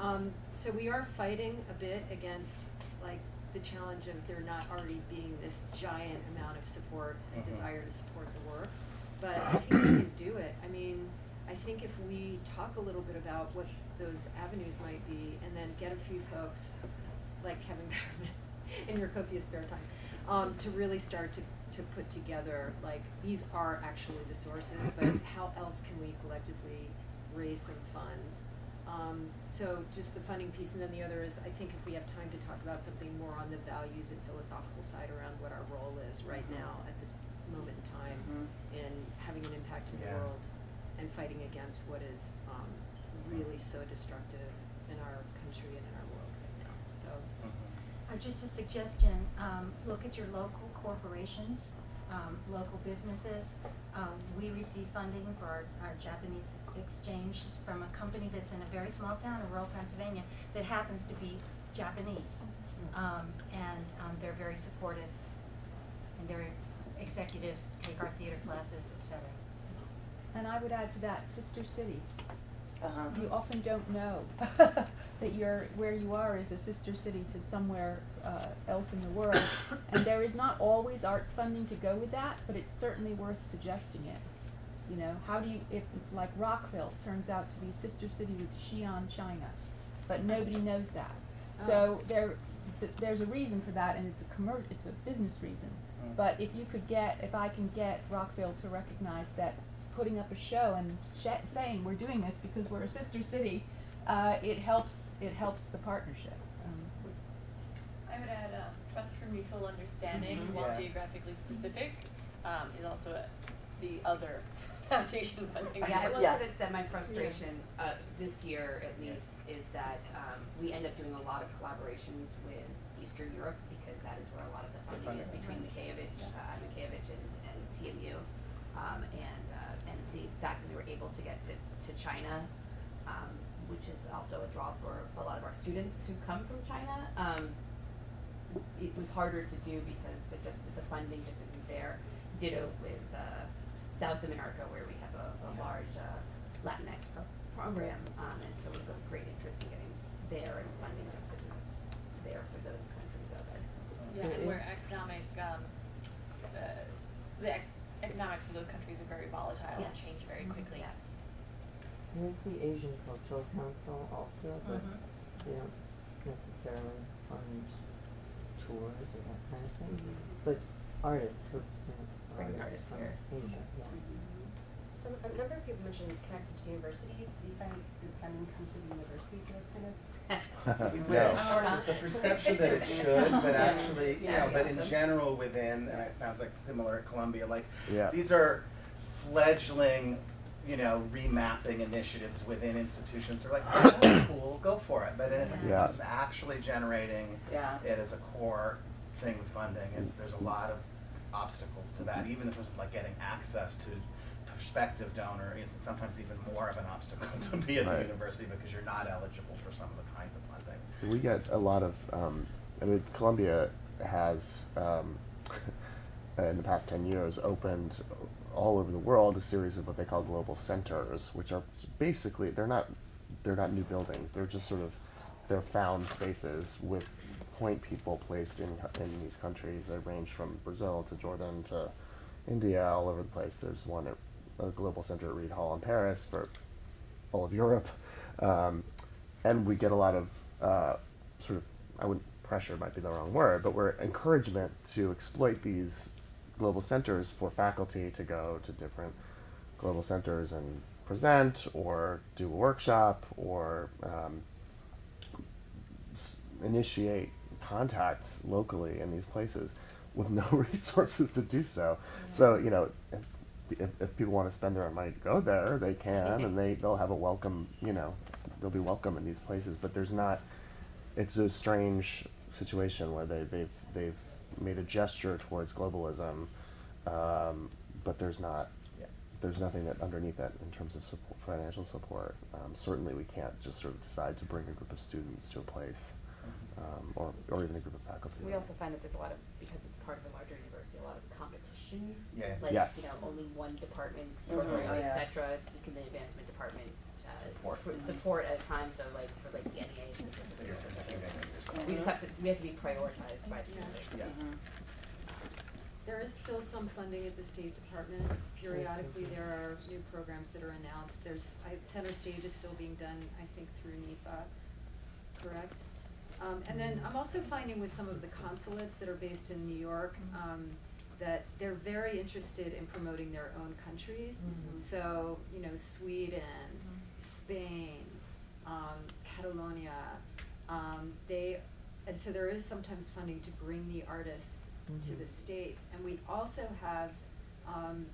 Um, so we are fighting a bit against like the challenge of there not already being this giant amount of support and Mhm. desire to support the work. But I think we can do it. I mean, I think if we talk a little bit about what those avenues might be and then get a few folks like Kevin Bitterman in your copious spare time, um, to really start to, to put together, like, these are actually the sources, but how else can we collectively raise some funds? Um, so just the funding piece, and then the other is, I think if we have time to talk about something more on the values and philosophical side around what our role is right now at this moment in time Mhm. in having an impact in the Yeah. world and fighting against what is, um, really so destructive in our country and in our world right now, so. Uh, just a suggestion, um, look at your local corporations, um, local businesses. Um, we receive funding for our, our Japanese exchange from a company that's in a very small town in rural Pennsylvania that happens to be Japanese. Um, and, um, they're very supportive and their executives take our theater classes, et cetera. And I would add to that, sister cities. Uh-huh. You often don't know that you're, where you are is a sister city to somewhere uh, else in the world. And there is not always arts funding to go with that, but it's certainly worth suggesting it. You know, how do you, if, like Rockville turns out to be a sister city with Xi'an, China, but nobody knows that. So there, th- there's a reason for that, and it's a commer- it's a business reason. Mm. But if you could get, if I can get Rockville to recognize that putting up a show and sh- saying we're doing this because we're a sister city, uh, it helps. It helps the partnership. Um, I would add, um, trust for mutual understanding, Mhm. while Yeah. geographically specific, um, is also a, the other foundation funding. Yeah, I will source. say that, that my frustration, uh, this year at least, is that, um, we end up doing a lot of collaborations with Eastern Europe, because that is where a lot of the The funding is funding. between Mickiewicz, uh, Mickiewicz and, and TMU. Um, and, uh, and the fact that we were able to get to, to China, um, which is also a draw for a lot of our students who come from China, um, it was harder to do because the, the, the funding just isn't there. Ditto with, uh, South America, where we have a, a large, uh, Latinx pro- program, um, and so it's of great interest in getting there, and funding just isn't there for those countries of it. Yeah, and where economic, um, uh, the economics of those countries are very volatile and Yes. change very quickly. Yes. There's the Asian Cultural Council also, but Mhm. they don't necessarily fund tours or that kind of thing. Mhm. But artists, who's, you know, Bring artists artists from here. Asia, yeah. Some, a number of people mentioned connected to universities. Do you find your funding comes to the university for this kind of? No, the perception that it should, but actually, you Yeah, know, but in awesome. general within, and it sounds like similar at Columbia, like, Yeah. these are fledgling, you know, remapping initiatives within institutions. They're like, oh, that's cool, go for it. But in Yeah. terms of actually generating Yeah. it as a core thing with funding, it's, there's a lot of obstacles to that, even in terms of like getting access to prospective donor is sometimes even more of an obstacle to be at the university because you're not eligible for some of the kinds of funding. We get a lot of, um, I mean, Columbia has, um, in the past 10 years, opened all over the world a series of what they call global centers, which are basically, they're not, they're not new buildings, they're just sort of, they're found spaces with point people placed in, in these countries. They range from Brazil to Jordan to India, all over the place. There's one at a global center at Reed Hall in Paris for all of Europe. Um, and we get a lot of uh, sort of, I wouldn't, pressure might be the wrong word, but we're encouragement to exploit these global centers for faculty to go to different global centers and present or do a workshop or um, initiate contacts locally in these places with no resources to do so. So you know, if, if, people want to spend their own money to go there, they can, and they they'll have a welcome. You know, they'll be welcome in these places. But there's not. It's a strange situation where they they've they've made a gesture towards globalism, um, but there's not. There's nothing that underneath that in terms of support, financial support. Um, certainly, we can't just sort of decide to bring a group of students to a place, um, or or even a group of faculty. We also find that there's a lot of, because it's part of a larger university, a lot of competition. Yeah. Like, Yes. you know, only one department, Mhm. program, et yeah. cetera, can the advancement department, uh, Support. put support at times, so like, for like the NEA. So you're competing against yourself. We just have to, we have to be prioritized by the university. Yeah. There is still some funding at the State Department. Periodically, there are new programs that are announced. There's, I, center stage is still being done, I think, through NEFA, correct? Um, and then I'm also finding with some of the consulates that are based in New York, um, that they're very interested in promoting their own countries. Mhm. So, you know, Sweden, Spain, um, Catalonia, um, they, and so there is sometimes funding to bring the artists to Mhm. the States. And we also have, um,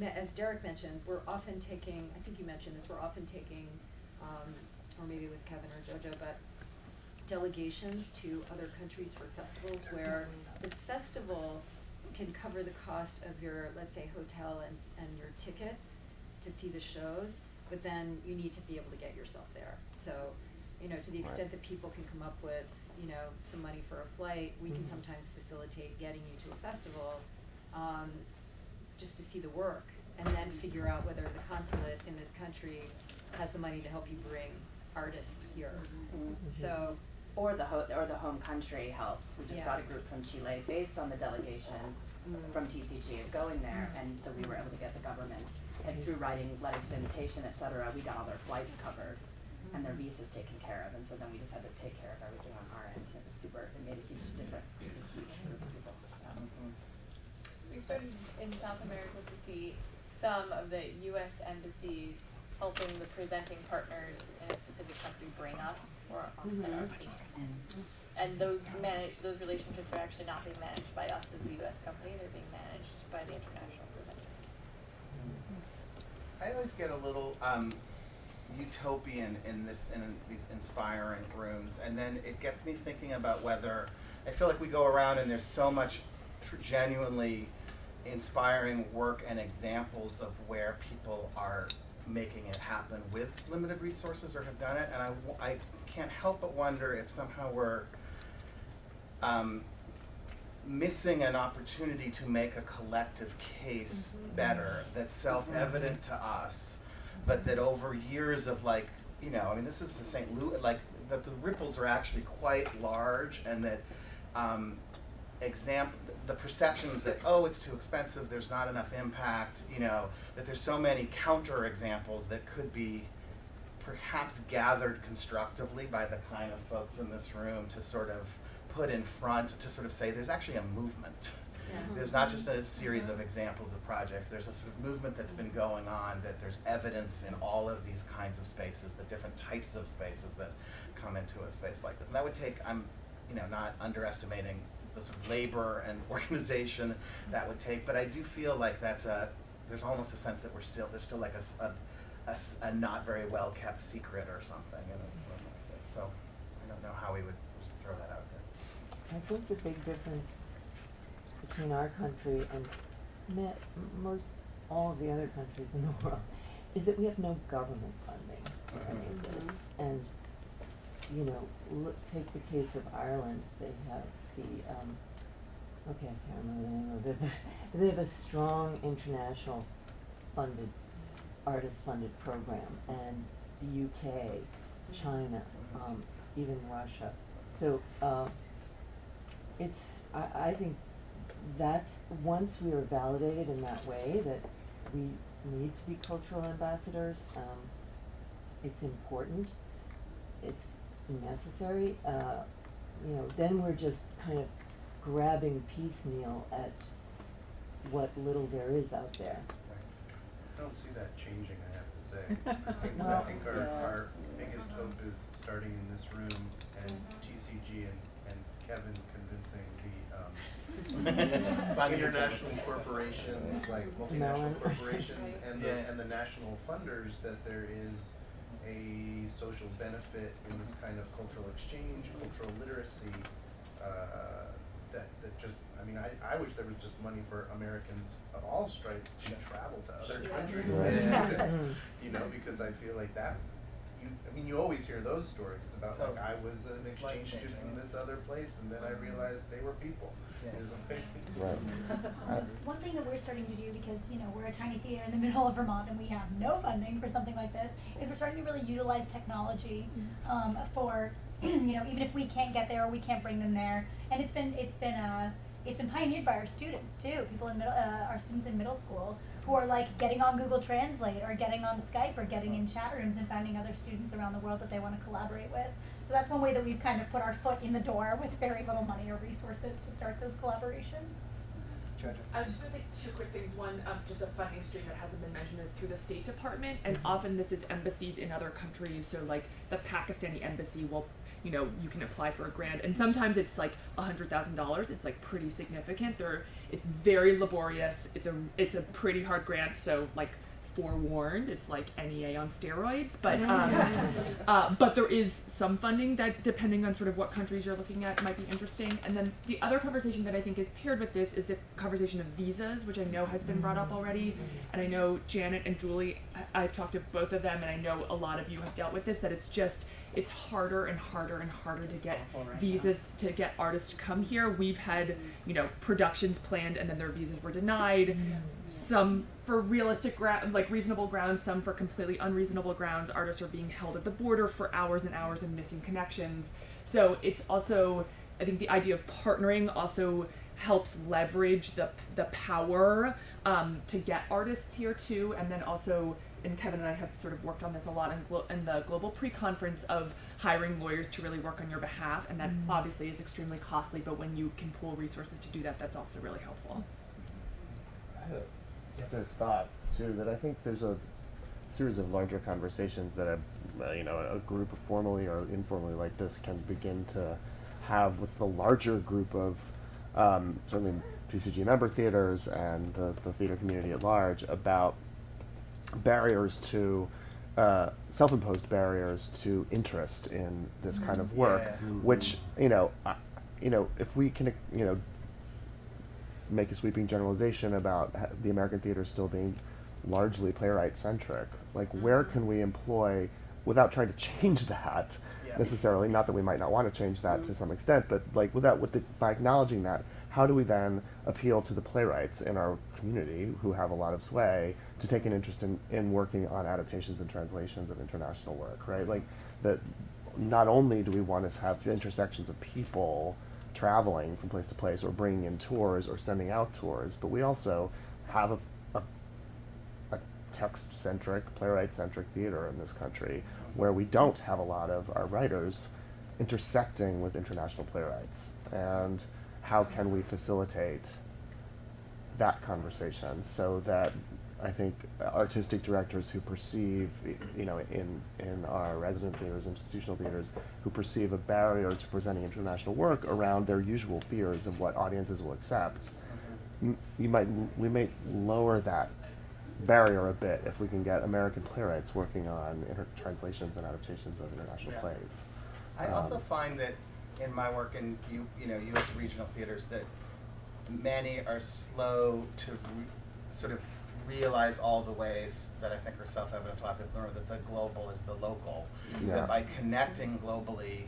as Derek mentioned, we're often taking, I think you mentioned this, we're often taking, um, or maybe it was Kevin or Jojo, but delegations to other countries for festivals where the festival can cover the cost of your, let's say, hotel and, and your tickets to see the shows, but then you need to be able to get yourself there. So, you know, to the extent that people can come up with, you know, some money for a flight, we can Mhm. sometimes facilitate getting you to a festival, um, just to see the work, and then figure out whether the consulate in this country has the money to help you bring artists here. So, Or the ho- or the home country helps. We just Yeah. brought a group from Chile based on the delegation Mm. from TCG of going there, mm. and so we were able to get the government, and through writing letters of invitation, et cetera, we got all their flights covered and their mm. visas taken care of, and so then we just had to take care of everything on our end, it was super, it made a huge difference, it was a huge group of people, yeah. We started in South America to see some of the U.S. embassies helping the presenting partners in a specific country bring us or offset our mm-hmm. fees. And those manage, those relationships are actually not being managed by us as the U.S. company, they're being managed by the international presenter. I always get a little um, utopian in this in these inspiring rooms, and then it gets me thinking about whether I feel like we go around and there's so much genuinely inspiring work and examples of where people are making it happen with limited resources or have done it, and I, I can't help but wonder if somehow we're um, missing an opportunity to make a collective case better that's self-evident to us, but that over years of like, you know, I mean, this is the St. Louis, like, that the ripples are actually quite large and that um, example, the perceptions that, oh, it's too expensive, there's not enough impact, you know, that there's so many counter examples that could be perhaps gathered constructively by the kind of folks in this room to sort of put in front to sort of say there's actually a movement. There's not mm-hmm. just a series of mm-hmm. examples of projects, there's a sort of movement that's been going on, that there's evidence in all of these kinds of spaces, the different types of spaces that come into a space like this. And that would take, I'm, you know, not underestimating the sort of labor and organization that would take, but I do feel like that's a, there's almost a sense that we're still, there's still like a a not very well kept secret or something in a room like this. So I don't know how we would just throw that out there. I think the big difference between our country and most all of the other countries in the world is that we have no government funding for any of this. And, you know, look, take the case of Ireland, they have the, um, okay, I can't remember the name of it, but they have a strong international funded, artist funded program, and the UK, China, um, even Russia. So, uh, it's, I, I think that's, once we are validated in that way, that we need to be cultural ambassadors, um, it's important, it's necessary, uh, you know, then we're just kind of grabbing piecemeal at what little there is out there. I don't see that changing, I have to say. I think, I Well, think our, yeah. our biggest hope is starting in this room and TCG and, and Kevin convincing the, um, It's on you, international corporations, like multinational Mellon. corporations and the, Yeah. and the national funders that there is a social benefit in this kind of cultural exchange, cultural literacy, uh, that, that just, I mean, I, I wish there was just money for Americans of all stripes to travel to other Yes. countries. And You know, because I feel like that, you, I mean, you always hear those stories about like, I was an exchange student in this other place and then I realized they were people. Yeah. It's like- Right. One thing that we're starting to do, because, you know, we're a tiny theater in the middle of Vermont and we have no funding for something like this, is we're starting to really utilize technology, um, for, you know, even if we can't get there or we can't bring them there. And it's been, it's been, uh, it's been pioneered by our students too, people in middle, uh, our students in middle school, who are like getting on Google Translate or getting on Skype or getting in chat rooms and finding other students around the world that they wanna collaborate with. So that's one way that we've kind of put our foot in the door with very little money or resources to start those collaborations. I was just gonna say two quick things. One, um, just a funding stream that hasn't been mentioned is through the State Department, and Mm-hmm. often this is embassies in other countries. So like the Pakistani embassy will, you know, you can apply for a grant, and sometimes it's like a hundred thousand dollars. It's like pretty significant. There, it's very laborious. It's a it's a pretty hard grant. So like forewarned, it's like NEA on steroids. But um, uh, but there is some funding that, depending on sort of what countries you're looking at, might be interesting. And then the other conversation that I think is paired with this is the conversation of visas, which I know has been brought up already. And I know Janet and Julie, I- I've talked to both of them, and I know a lot of you have dealt with this. That it's just it's harder and harder and harder to get visas to get artists to come here. We've had you know productions planned, and then their visas were denied. Some for realistic ground, like reasonable grounds, some for completely unreasonable grounds. Artists are being held at the border for hours and hours and missing connections. So it's also, I think the idea of partnering also helps leverage the the power um, to get artists here too, and then also. And Kevin and I have sort of worked on this a lot in, glo- in the global pre-conference of hiring lawyers to really work on your behalf, and that obviously is extremely costly. But when you can pool resources to do that, that's also really helpful. I had a- Just a thought too that I think there's a series of larger conversations that a uh, you know a group formally or informally like this can begin to have with the larger group of um, certainly TCG member theaters and the, the theater community at large about barriers to uh, self-imposed barriers to interest in this kind of work, Yeah. which you know, I, you know, if we can, you know, make a sweeping generalization about the American theater still being largely playwright centric, like mm-hmm. where can we employ without trying to change that Yeah. necessarily? Not that we might not want to change that to mm-hmm. some extent, but like without with the, by acknowledging that, how do we then appeal to the playwrights in our community who have a lot of sway to take an interest in, in working on adaptations and translations of international work, right? Like that not only do we want to have intersections of people traveling from place to place or bringing in tours or sending out tours, but we also have a, a, a text-centric, playwright-centric theater in this country where we don't have a lot of our writers intersecting with international playwrights. And how can we facilitate that conversation so that I think artistic directors who perceive, you know, in, in our resident theaters, institutional theaters, who perceive a barrier to presenting international work around their usual fears of what audiences will accept, you might, we may lower that barrier a bit if we can get American playwrights working on translations and adaptations of international Yeah. plays. I also Um, find that in my work in you, you know, U.S. regional theaters, that many are slow to sort of realize all the ways that I think are self-evident to a lot of people, that the global is the local. Yeah. That by connecting globally,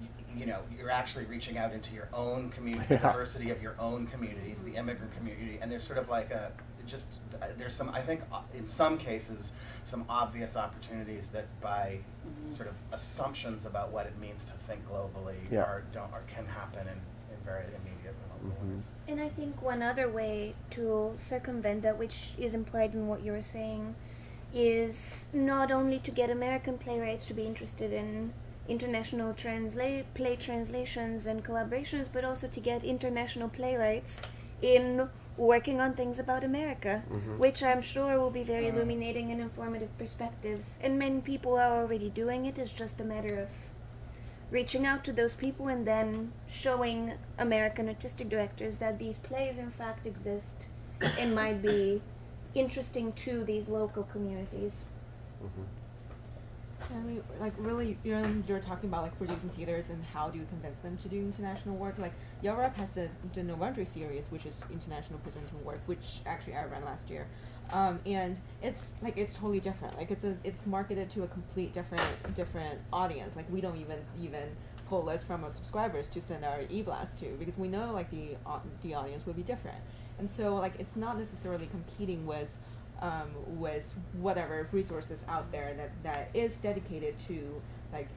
y- you know, you're actually reaching out into your own community, the diversity of your own communities, the immigrant community, and there's sort of like a, just, uh, there's some, I think, uh, in some cases, some obvious opportunities that by sort of assumptions about what it means to think globally Yeah. are, don't, or can happen in, in very immediate and local Mhm. And I think one other way to circumvent that, which is implied in what you were saying, is not only to get American playwrights to be interested in international translate play translations and collaborations, but also to get international playwrights in working on things about America, Mhm. which I'm sure will be very illuminating and informative perspectives. And many people are already doing it. It's just a matter of reaching out to those people and then showing American artistic directors that these plays in fact exist and might be interesting to these local communities. Mm-hmm. Like really, you're you're talking about like producing theaters and how do you convince them to do international work? Like Europe has the the Novandre series, which is international presenting work, which actually I ran last year, um, and it's like it's totally different. Like it's a it's marketed to a complete different different audience. Like we don't even even pull lists from our subscribers to send our e-blast to because we know like the au- the audience will be different, and so like it's not necessarily competing with um, with whatever resources out there that, that is dedicated to like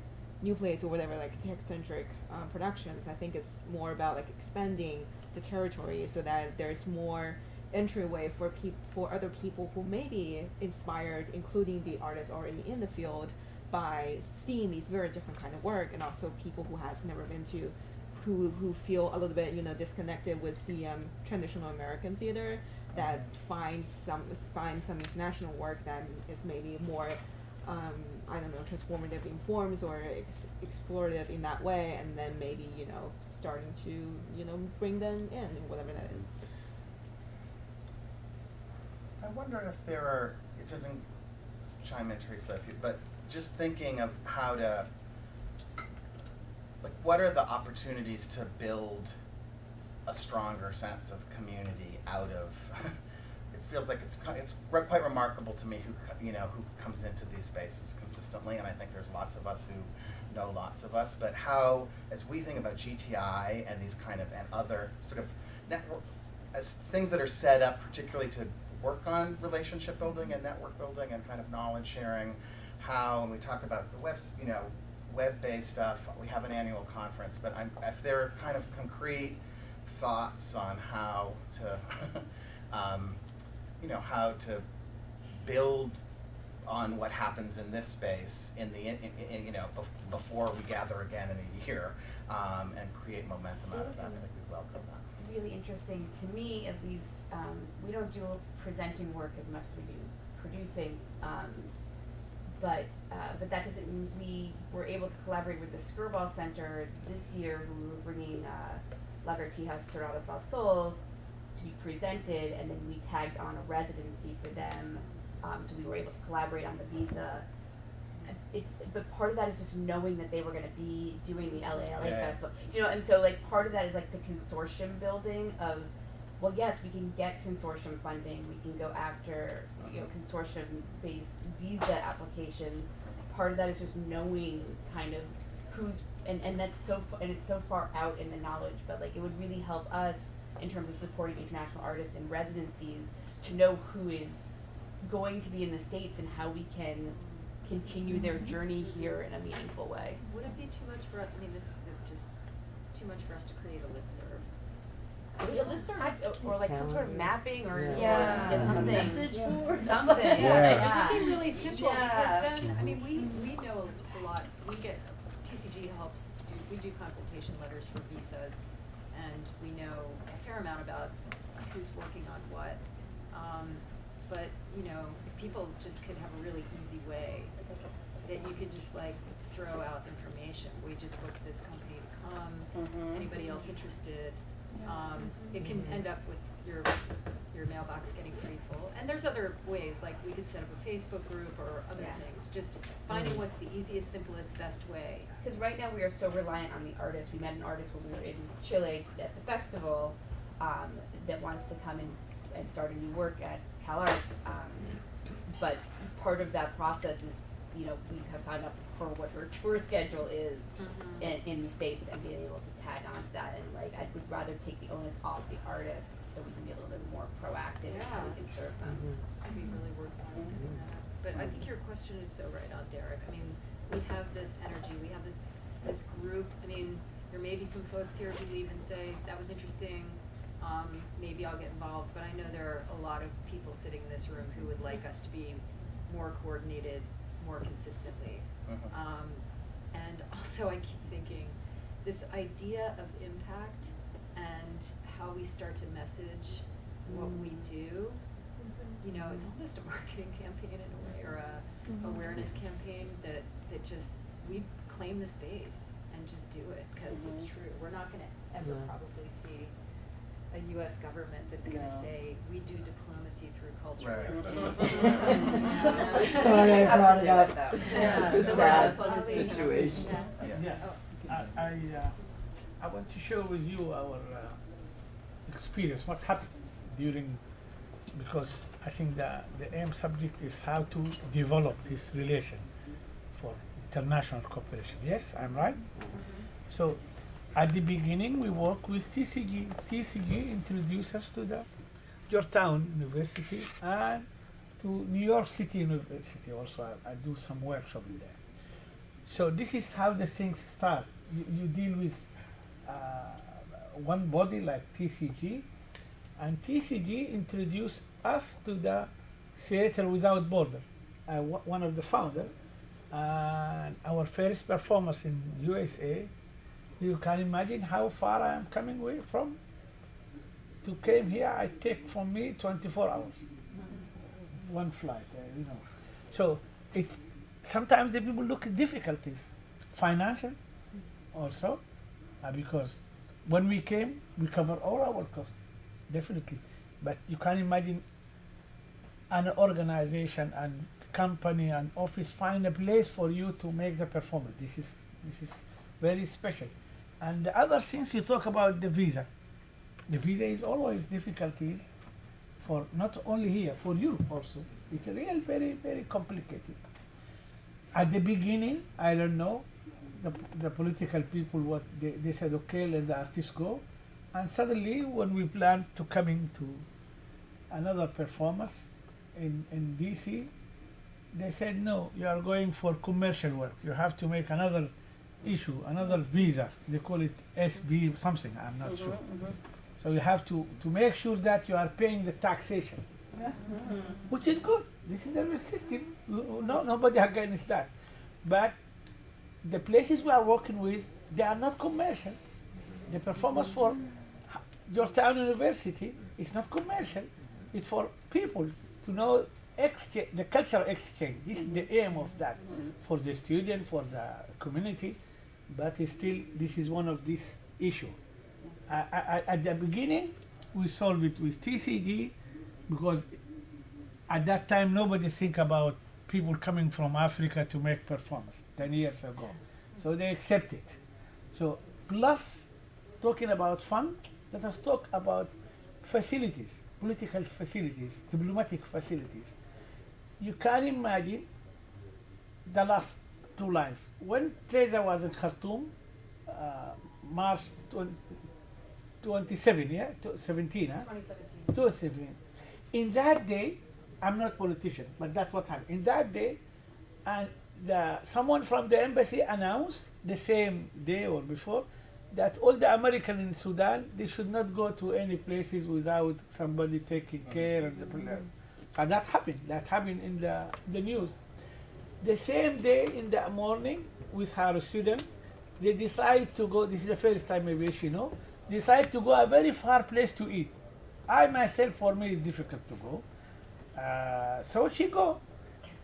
new plays or whatever like tech centric um, productions. I think it's more about like expanding the territory so that there's more entryway for peop- for other people who may be inspired, including the artists already in the field, by seeing these very different kind of work, and also people who has never been to, who who feel a little bit you know disconnected with the um, traditional American theater that find some find some international work that is maybe more um, I don't know transformative in forms or ex- explorative in that way, and then maybe you know starting to you know bring them in whatever that is. I wonder if there are, it doesn't chime in, Teresa, if you, but just thinking of how to, like, what are the opportunities to build a stronger sense of community out of, it feels like it's, it's re- quite remarkable to me who, you know, who comes into these spaces consistently, and I think there's lots of us who know lots of us, but how, as we think about GTI and these kind of, and other sort of network, as things that are set up particularly to work on relationship building and network building and kind of knowledge sharing, how, and we talk about the webs, you know, web-based stuff, we have an annual conference, but I'm, if there are kind of concrete thoughts on how to, um, you know, how to build on what happens in this space in the, in, in, you know, bef- before we gather again in a year, um, and create momentum out of that, I think we welcome that. Really interesting to me at least um, we don't do presenting work as much as we do producing um, but uh, but that doesn't mean we were able to collaborate with the Skirball Center this year who were bringing uh, La Vertijas Terradas al Sol to be presented and then we tagged on a residency for them. Um, so we were able to collaborate on the visa it's but part of that is just knowing that they were going to be doing the LA LA Yeah. festival. You know, and so like part of that is like the consortium building of well, yes, we can get consortium funding. We can go after you know consortium based visa applications. Part of that is just knowing kind of who's and, and that's so and it's so far out in the knowledge, but like it would really help us in terms of supporting international artists in residencies to know who is going to be in the states and how we can continue their Mhm. journey here in a meaningful way. Would it be too much for, us? I mean, this is just too much for us to create a listserv? Maybe a listserv, or like some sort of mapping or, or Yeah. yeah, Mhm. something. Message board. Something, Yeah. yeah. Something really simple, Yeah. because then, I mean, we, we know a lot, we get, TCG helps, do, we do consultation letters for visas, and we know a fair amount about who's working on what. Um, but, you know, if people just could have a really easy way, that you could just like throw out information, we just booked this company to come, Mhm. anybody else interested? Um, it can end up with your, your mailbox getting pretty full, and there's other ways, like we could set up a Facebook group or other Yeah. things, just finding what's the easiest, simplest, best way. Because right now we are so reliant on the artist. We met an artist when we were in Chile at the festival um, that wants to come and, and start a new work at CalArts. Um, but part of that process is, you know, we have found out for what her tour schedule is Mhm. in, in the states and being able to tag on to that. And like, I would rather take the onus off the artist so we can be a little bit more proactive in how we can serve them. Could be really worthwhile setting that up. But I think your question is so right on, Derek. I mean, we have this energy, we have this, this group. I mean, there may be some folks here who leave and say, that was interesting, um, maybe I'll get involved. But I know there are a lot of people sitting in this room who would like us to be more coordinated, more consistently. Mhm. Um, and also I keep thinking, this idea of impact and how we start to message what we do. You know, it's almost a marketing campaign in a way, or a Mhm. awareness campaign that, that just, we claim the space and just do it, cause it's Mhm. true. We're not gonna ever Yeah. probably see a US government that's gonna No. say, we do diplomacy through culture. Right. Sorry, I brought it up. Yeah. It's a sad world of situation. Yeah. Yeah, I, I, uh, I want to share with you our uh, experience, what happened during, because I think the, the aim subject is how to develop this relation for international cooperation. Yes, I'm right? So, at the beginning, we work with TCG. TCG introduced us to the Georgetown University and to New York City University also. I, I do some workshop there. So this is how the things start. You, you deal with uh, one body like TCG, and TCG introduced us to the Theater Without Border. One of the founder, and our first performance in USA. You can imagine how far I am coming from. To came here, I take from me 24 hours, one flight. Uh, you know, so it's sometimes the people look at difficulties, financial, also, uh, because when we came, we cover all our costs, definitely. But you can imagine an organization and company and office find a place for you to make the performance. This is this is very special. And the other things you talk about the visa. The visa is always difficulties for not only here, for you also. It's real very, very complicated. At the beginning, I don't know, the, the political people, what they, they said, okay, let the artists go. And suddenly, when we planned to coming to another performance in, in DC, they said, no, you are going for commercial work. You have to make another issue, another visa. They call it SB something, I'm not mm-hmm, sure. Mm-hmm. So you have to, to make sure that you are paying the taxation, mm-hmm. which is good. This is the system. No, nobody against that. But the places we are working with, they are not commercial. The performance for Georgetown University is not commercial. It's for people to know exchange, the cultural exchange. This is the aim of that for the student, for the community. But still, this is one of these issues. I, I, at the beginning, we solved it with TCG because at that time nobody think about people coming from Africa to make performance 10 years ago. So they accept it. So plus talking about fun, let us talk about facilities, political facilities, diplomatic facilities. You can imagine the last two lines. When Teresa was in Khartoum, uh, March 20, 27, yeah, Tw- 17, huh? 2017. 2017. In that day, I'm not politician, but that's what happened. In that day, and the, someone from the embassy announced the same day or before that all the American in Sudan they should not go to any places without somebody taking care of the problem. So that happened. That happened in the the news. The same day in the morning with her students, they decide to go. This is the first time maybe she know. Decide to go a very far place to eat. I myself, for me, it's difficult to go. Uh, so she go,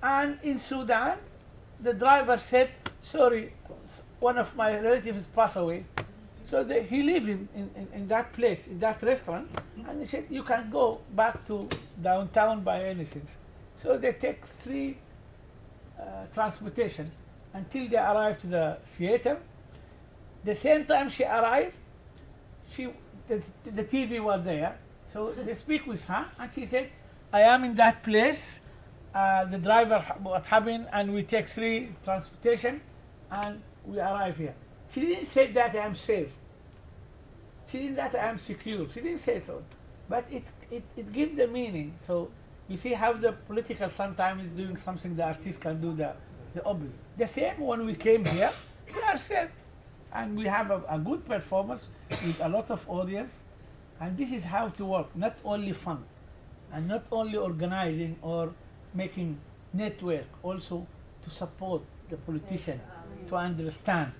and in Sudan, the driver said, "Sorry, one of my relatives passed away." So they, he lived in, in, in, that place, in that restaurant, and he said, "You can go back to downtown by anything." So they take three transportation until they arrive to the theater. The same time she arrived, she the, the TV was there, so they speak with her, and she said, "I am in that place. Uh, the driver ha- what happened, and we take three transportation, and we arrive here." She didn't say that I am safe. She didn't that I am secure. She didn't say so, but it it it gives the meaning. So you see how the political sometimes is doing something the artist can do the the opposite. The same when we came here, we are safe and we have a, a good performance with a lot of audience and this is how to work not only fun and not only organizing or making network also to support the politician uh, to understand.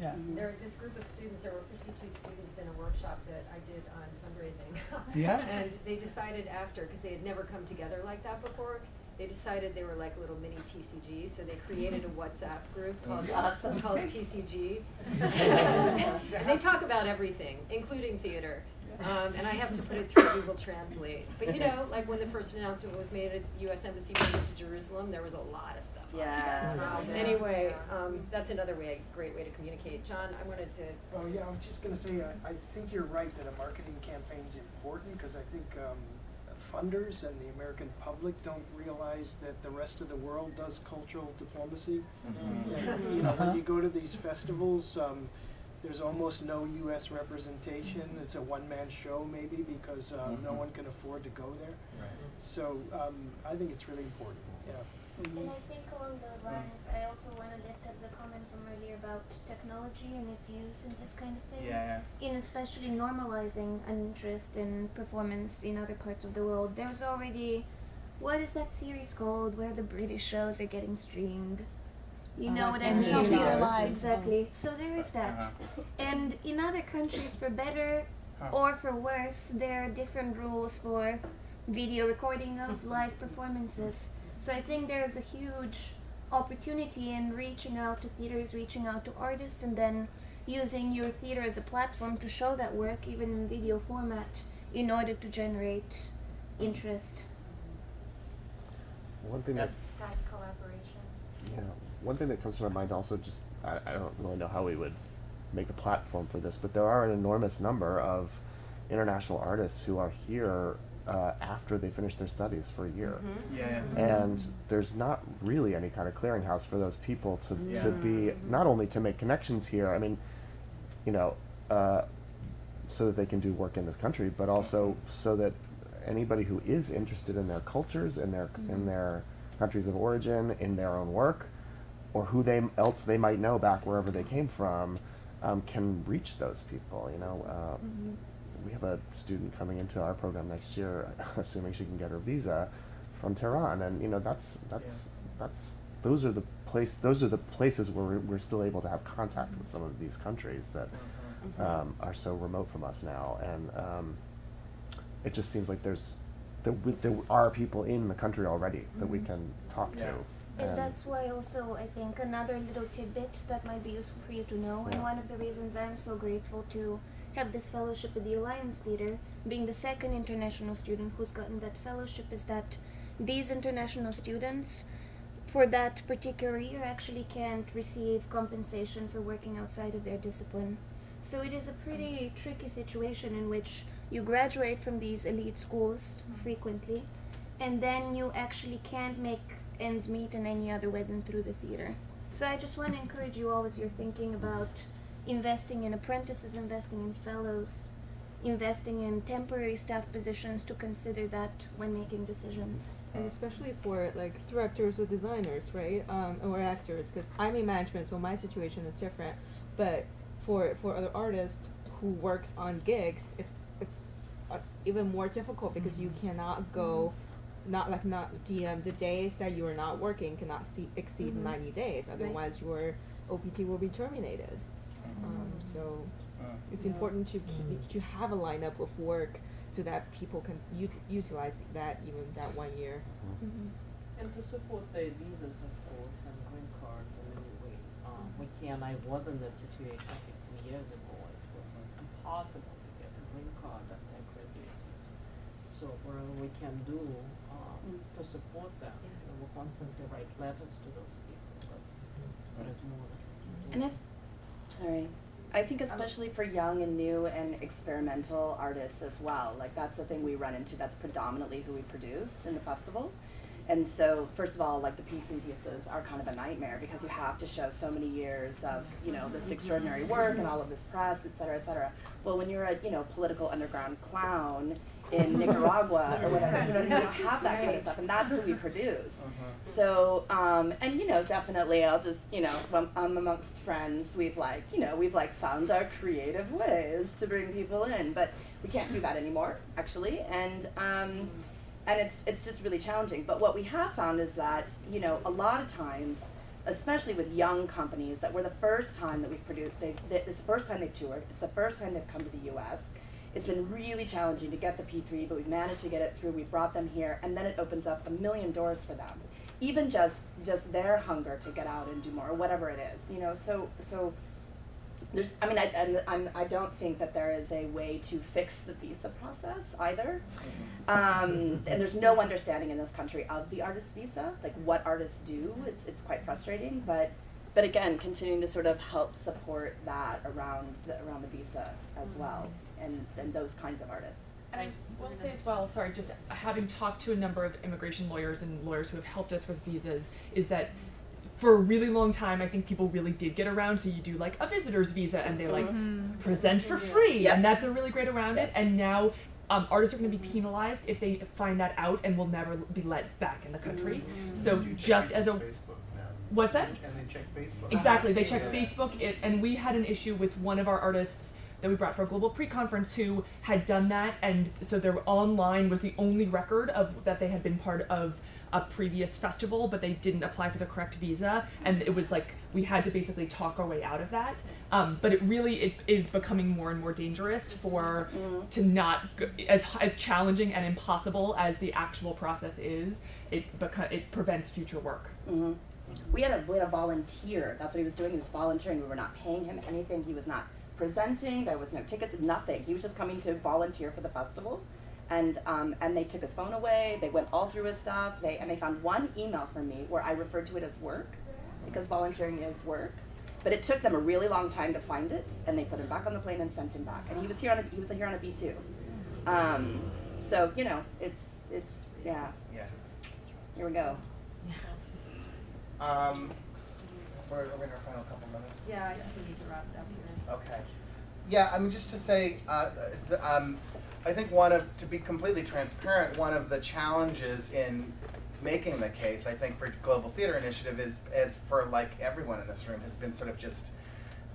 Yeah. Mm-hmm. There, this group of students, there were fifty-two students in a workshop that I did on fundraising. Yeah? And they decided after, because they had never come together like that before, they decided they were like little mini TCG, so they created a WhatsApp group mm-hmm. called, Awesome. called TCG. And they talk about everything, including theater. Um, and I have to put it through Google Translate. But you know, like when the first announcement was made at the US Embassy moving to Jerusalem, there was a lot of stuff on Yeah. there. Um, Anyway, um, that's another way, a great way to communicate. John, I wanted to Oh, yeah, I was just gonna say, I, I think you're right that a marketing campaign is important, cause I think, um, funders and the American public don't realize that the rest of the world does cultural diplomacy. Mhm. And, you know, when you go to these festivals, um, there's almost no US representation, it's a one-man show maybe, because, uh, no Mhm. one can afford to go there. Right. So, um, I think it's really important, yeah. And I think along those lines, I also want to lift up the comment from earlier about technology and its use in this kind of thing. Yeah, In especially normalizing an interest in performance in other parts of the world. There's already, what is that series called where the British shows are getting streamed? You know Uh, what I mean? NGV. Theater Live. Exactly. So there is that. Uh-huh. And in other countries, for better or for worse, there are different rules for video recording of live performances. So I think there's a huge opportunity in reaching out to theaters, reaching out to artists, and then using your theater as a platform to show that work, even in video format, in order to generate interest. One thing that Skype collaborations. Yeah, one thing that comes to my mind also just I, I don't really know how we would make a platform for this, but there are an enormous number of international artists who are here uh, after they finish their studies for a year. Mhm. Yeah, yeah. And there's not really any kind of clearinghouse for those people to, Yeah. to be not only to make connections here. I mean, you know, uh, so that they can do work in this country, but also so that anybody who is interested in their cultures, in their in Mhm. their countries of origin, in their own work, or who they else they might know back wherever they came from, um, can reach those people. You know, uh, we have a student coming into our program next year, assuming she can get her visa, from Tehran, and you know that's that's that's those are the place those are the places where we're, we're still able to have contact with some of these countries that um, are so remote from us now, and um, it just seems like there's there, there are people in the country already that we Mhm. can talk Yeah. to. And that's why also I think another little tidbit that might be useful for you to know, and one of the reasons I'm so grateful to have this fellowship with the Alliance Theater, being the second international student who's gotten that fellowship, is that these international students, for that particular year, actually can't receive compensation for working outside of their discipline. So it is a pretty tricky situation in which you graduate from these elite schools mm-hmm. frequently, and then you actually can't make ends meet in any other way than through the theater. So I just want to encourage you all as you're thinking about investing in apprentices, investing in fellows, investing in temporary staff positions to consider that when making decisions. and especially for like directors or designers, right? Um, or actors, because I'm in management, so my situation is different. But for for other artists who works on gigs, it's it's, it's even more difficult because you cannot go, not like not the um, the days that you are not working cannot see, exceed Mhm. ninety days. Right. Otherwise, your OPT will be terminated. Um, so it's Yeah. important to keep, to have a lineup of work so that people can ut- utilize that even that one year. And to support the visas, of course, and green cards in any way. Um, we can, I was in that situation fifteen years ago, it was impossible to get a green card after I graduated. So whatever we can do, um, to support them, you know, we constantly write letters to those people, but there's more that we can do. And if, sorry, I think especially for young and new and experimental artists as well, like that's the thing we run into, that's predominantly who we produce in the festival. And so, first of all, like the P3 pieces are kind of a nightmare because you have to show so many years of, you know, this extraordinary work and all of this press, et cetera, et cetera. Well, when you're a, you know, political underground clown in Nicaragua or whatever, you know, you don't have that kind of stuff, and that's who we produce. So, um, and you know, definitely, I'll just, you know, when I'm amongst friends, we've like, you know, we've like found our creative ways to bring people in, but we can't do that anymore, actually, and um, and it's it's just really challenging. But what we have found is that, you know, a lot of times especially with young companies that were the first time that we've produced, they, they, it's the first time they've toured, it's the first time they've come to the US. It's been really challenging to get the P3, but we've managed to get it through, we've brought them here, and then it opens up a million doors for them. Even just, just their hunger to get out and do more, or whatever it is, you know, so, so there's, I mean, I, and I'm, I don't think that there is a way to fix the visa process either. Um, and there's no understanding in this country of the artist visa, like what artists do. It's, it's quite frustrating, but, but again, continuing to sort of help support that around the, around the visa as well, and, and those kinds of artists. And I will say as well, sorry, just having talked to a number of immigration lawyers and lawyers who have helped us with visas, is that for a really long time, I think people really did get around. So you do like a visitor's visa, and they like Mhm. present for free, Yep. and that's a really great around it. And now um, artists are going to be penalized if they find that out and will never be let back in the country. So just as a what's that? And they check Facebook. Exactly. They check Yeah. Facebook, it, and we had an issue with one of our artists that we brought for a global pre-conference who had done that, and so their online was the only record of that they had been part of a previous festival, but they didn't apply for the correct visa, and it was like we had to basically talk our way out of that. Um, but it really it is becoming more and more dangerous for to not as as challenging and impossible as the actual process is. It beca- it prevents future work. hmm We had a we had a volunteer. That's what he was doing. He was volunteering. We were not paying him anything. He was not presenting. There was no tickets. Nothing. He was just coming to volunteer for the festival, and um, and they took his phone away. They went all through his stuff. They and they found one email from me where I referred to it as work, because volunteering is work. But it took them a really long time to find it, and they put him back on the plane and sent him back. And he was here on a, he was here on a B two. Um, so you know, it's it's yeah. Yeah. Here we go. Um, we're, we're in our final couple minutes. Yeah, I think we need to wrap it up here. Okay. Yeah, I mean, just to say, uh, um, I think one of, to be completely transparent, one of the challenges in making the case, I think, for Global Theater Initiative is, is for like everyone in this room, has been sort of just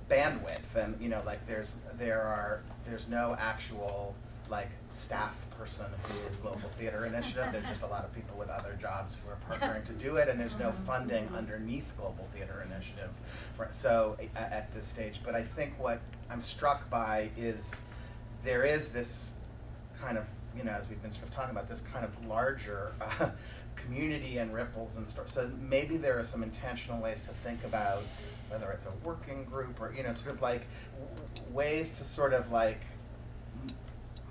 bandwidth and, you know, like there's, there are, there's no actual like staff person who is Global Theater Initiative. There's just a lot of people with other jobs who are partnering to do it, and there's no funding underneath Global Theater Initiative. For, so a- at this stage, but I think what I'm struck by is there is this kind of, you know, as we've been sort of talking about, this kind of larger uh, community and ripples and stuff. So maybe there are some intentional ways to think about whether it's a working group or, you know, sort of like w- ways to sort of like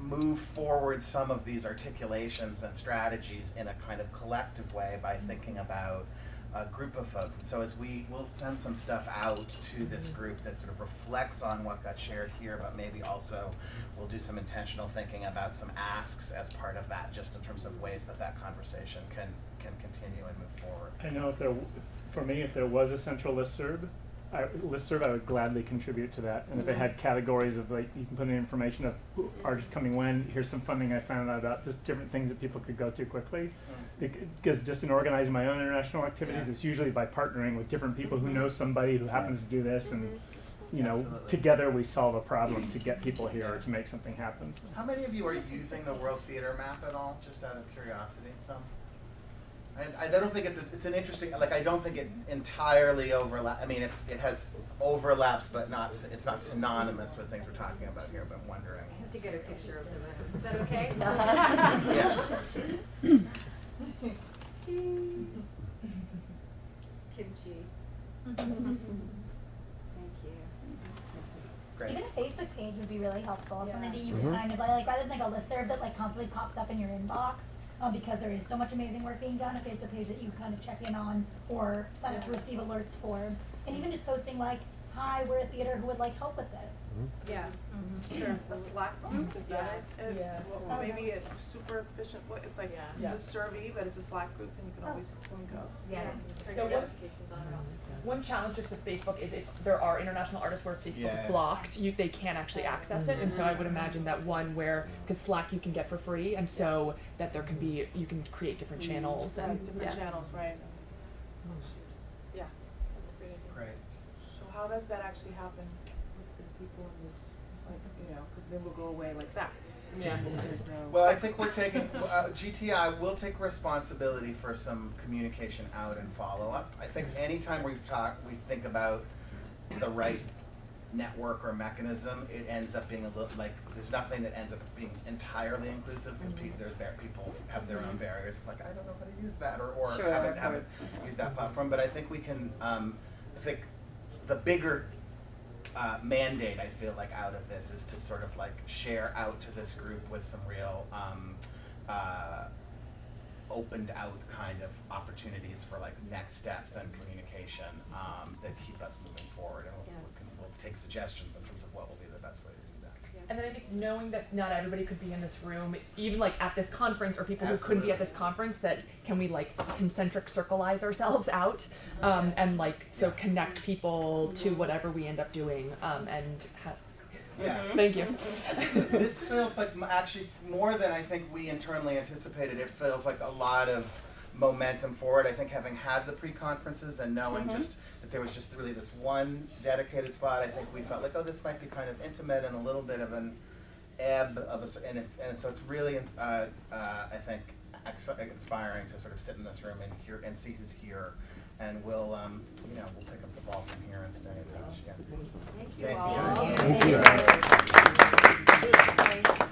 move forward some of these articulations and strategies in a kind of collective way by mm-hmm. thinking about a group of folks. And so as we, we'll send some stuff out to this mm-hmm. group that sort of reflects on what got shared here, but maybe also we'll do some intentional thinking about some asks as part of that, just in terms of ways that that conversation can, can continue and move forward. I know if there, for me, if there was a central listserv, I, listserv, I would gladly contribute to that. And if it had categories of like, you can put in information of who artists coming when, here's some funding I found out about, just different things that people could go to quickly. Mm. Bec- Because just in organizing my own international activities, Yeah. it's usually by partnering with different people who mm-hmm. know somebody who happens to do this and, mm-hmm. you know, Absolutely. together we solve a problem to get people here or to make something happen. How many of you are using the World Theater Map at all, just out of curiosity? Some? I, I don't think it's, a, it's an interesting, like, I don't think it entirely overlap, I mean, it's, it has overlaps, but not, it's not synonymous with things we're talking about here, but I'm wondering. I have to get a picture of them. Is that okay? Yes. Kimchi. Thank you. Great. Even a Facebook page would be really helpful, something that you Mhm. can kind of like, like rather than like a listserv that like constantly pops up in your inbox, um, because there is so much amazing work being done, a Facebook page that you kind of check in on or sign up to receive alerts for. And even just posting like, hi, we're a theater who would like help with this. Yeah. Mm-hmm, sure, a Slack group, mm-hmm. is that Yeah. it? Yeah. Well, maybe a super efficient, way. it's like Yeah. the survey, but it's a Slack group and you can oh. always come and go. Yeah. Turn your notifications on or off. One challenge just with Facebook is if there are international artists where Facebook Yeah. is blocked, you, they can't actually access it. And so I would mm-hmm. imagine that one where, because Slack you can get for free, and so that there can be, you can create different channels and, Right, oh, different yeah. channels, right. Yeah. Great. So how does that actually happen with the people in this, like, you know, because then we'll go away like that. Yeah. There's no. Well, I think we're taking, uh, GTI will take responsibility for some communication out and follow-up. I think anytime we talk, we think about the right network or mechanism, it ends up being a little, like, there's nothing that ends up being entirely inclusive, because pe- there's, bar- people have their own barriers, like, I don't know how to use that, or, or Sure, haven't, haven't used that platform, but I think we can, um, I think the bigger uh, mandate I feel like out of this is to sort of like share out to this group with some real um, uh, opened out kind of opportunities for like next steps and communication um, that keep us moving forward and we'll, Yes. we can, we'll take suggestions in terms of what will be the best way to do that. And then I think knowing that not everybody could be in this room, even like at this conference, or people who couldn't be at this conference, that can we like concentric circleize ourselves out, um, and like so connect people to whatever we end up doing, um, and ha- Yeah. Thank you. this feels like actually more than I think we internally anticipated. It feels like a lot of momentum forward. I think having had the pre-conferences and knowing Mhm. just that there was just really this one dedicated slot, I think we felt like, oh, this might be kind of intimate and a little bit of an ebb of a, s- and, if, and so it's really, uh, uh, I think, inspiring to sort of sit in this room and hear and see who's here. And we'll, um, you know, we'll pick up the ball from here and stay in touch. Yeah. Thank you Thank all. guys. Thank you. Thank you.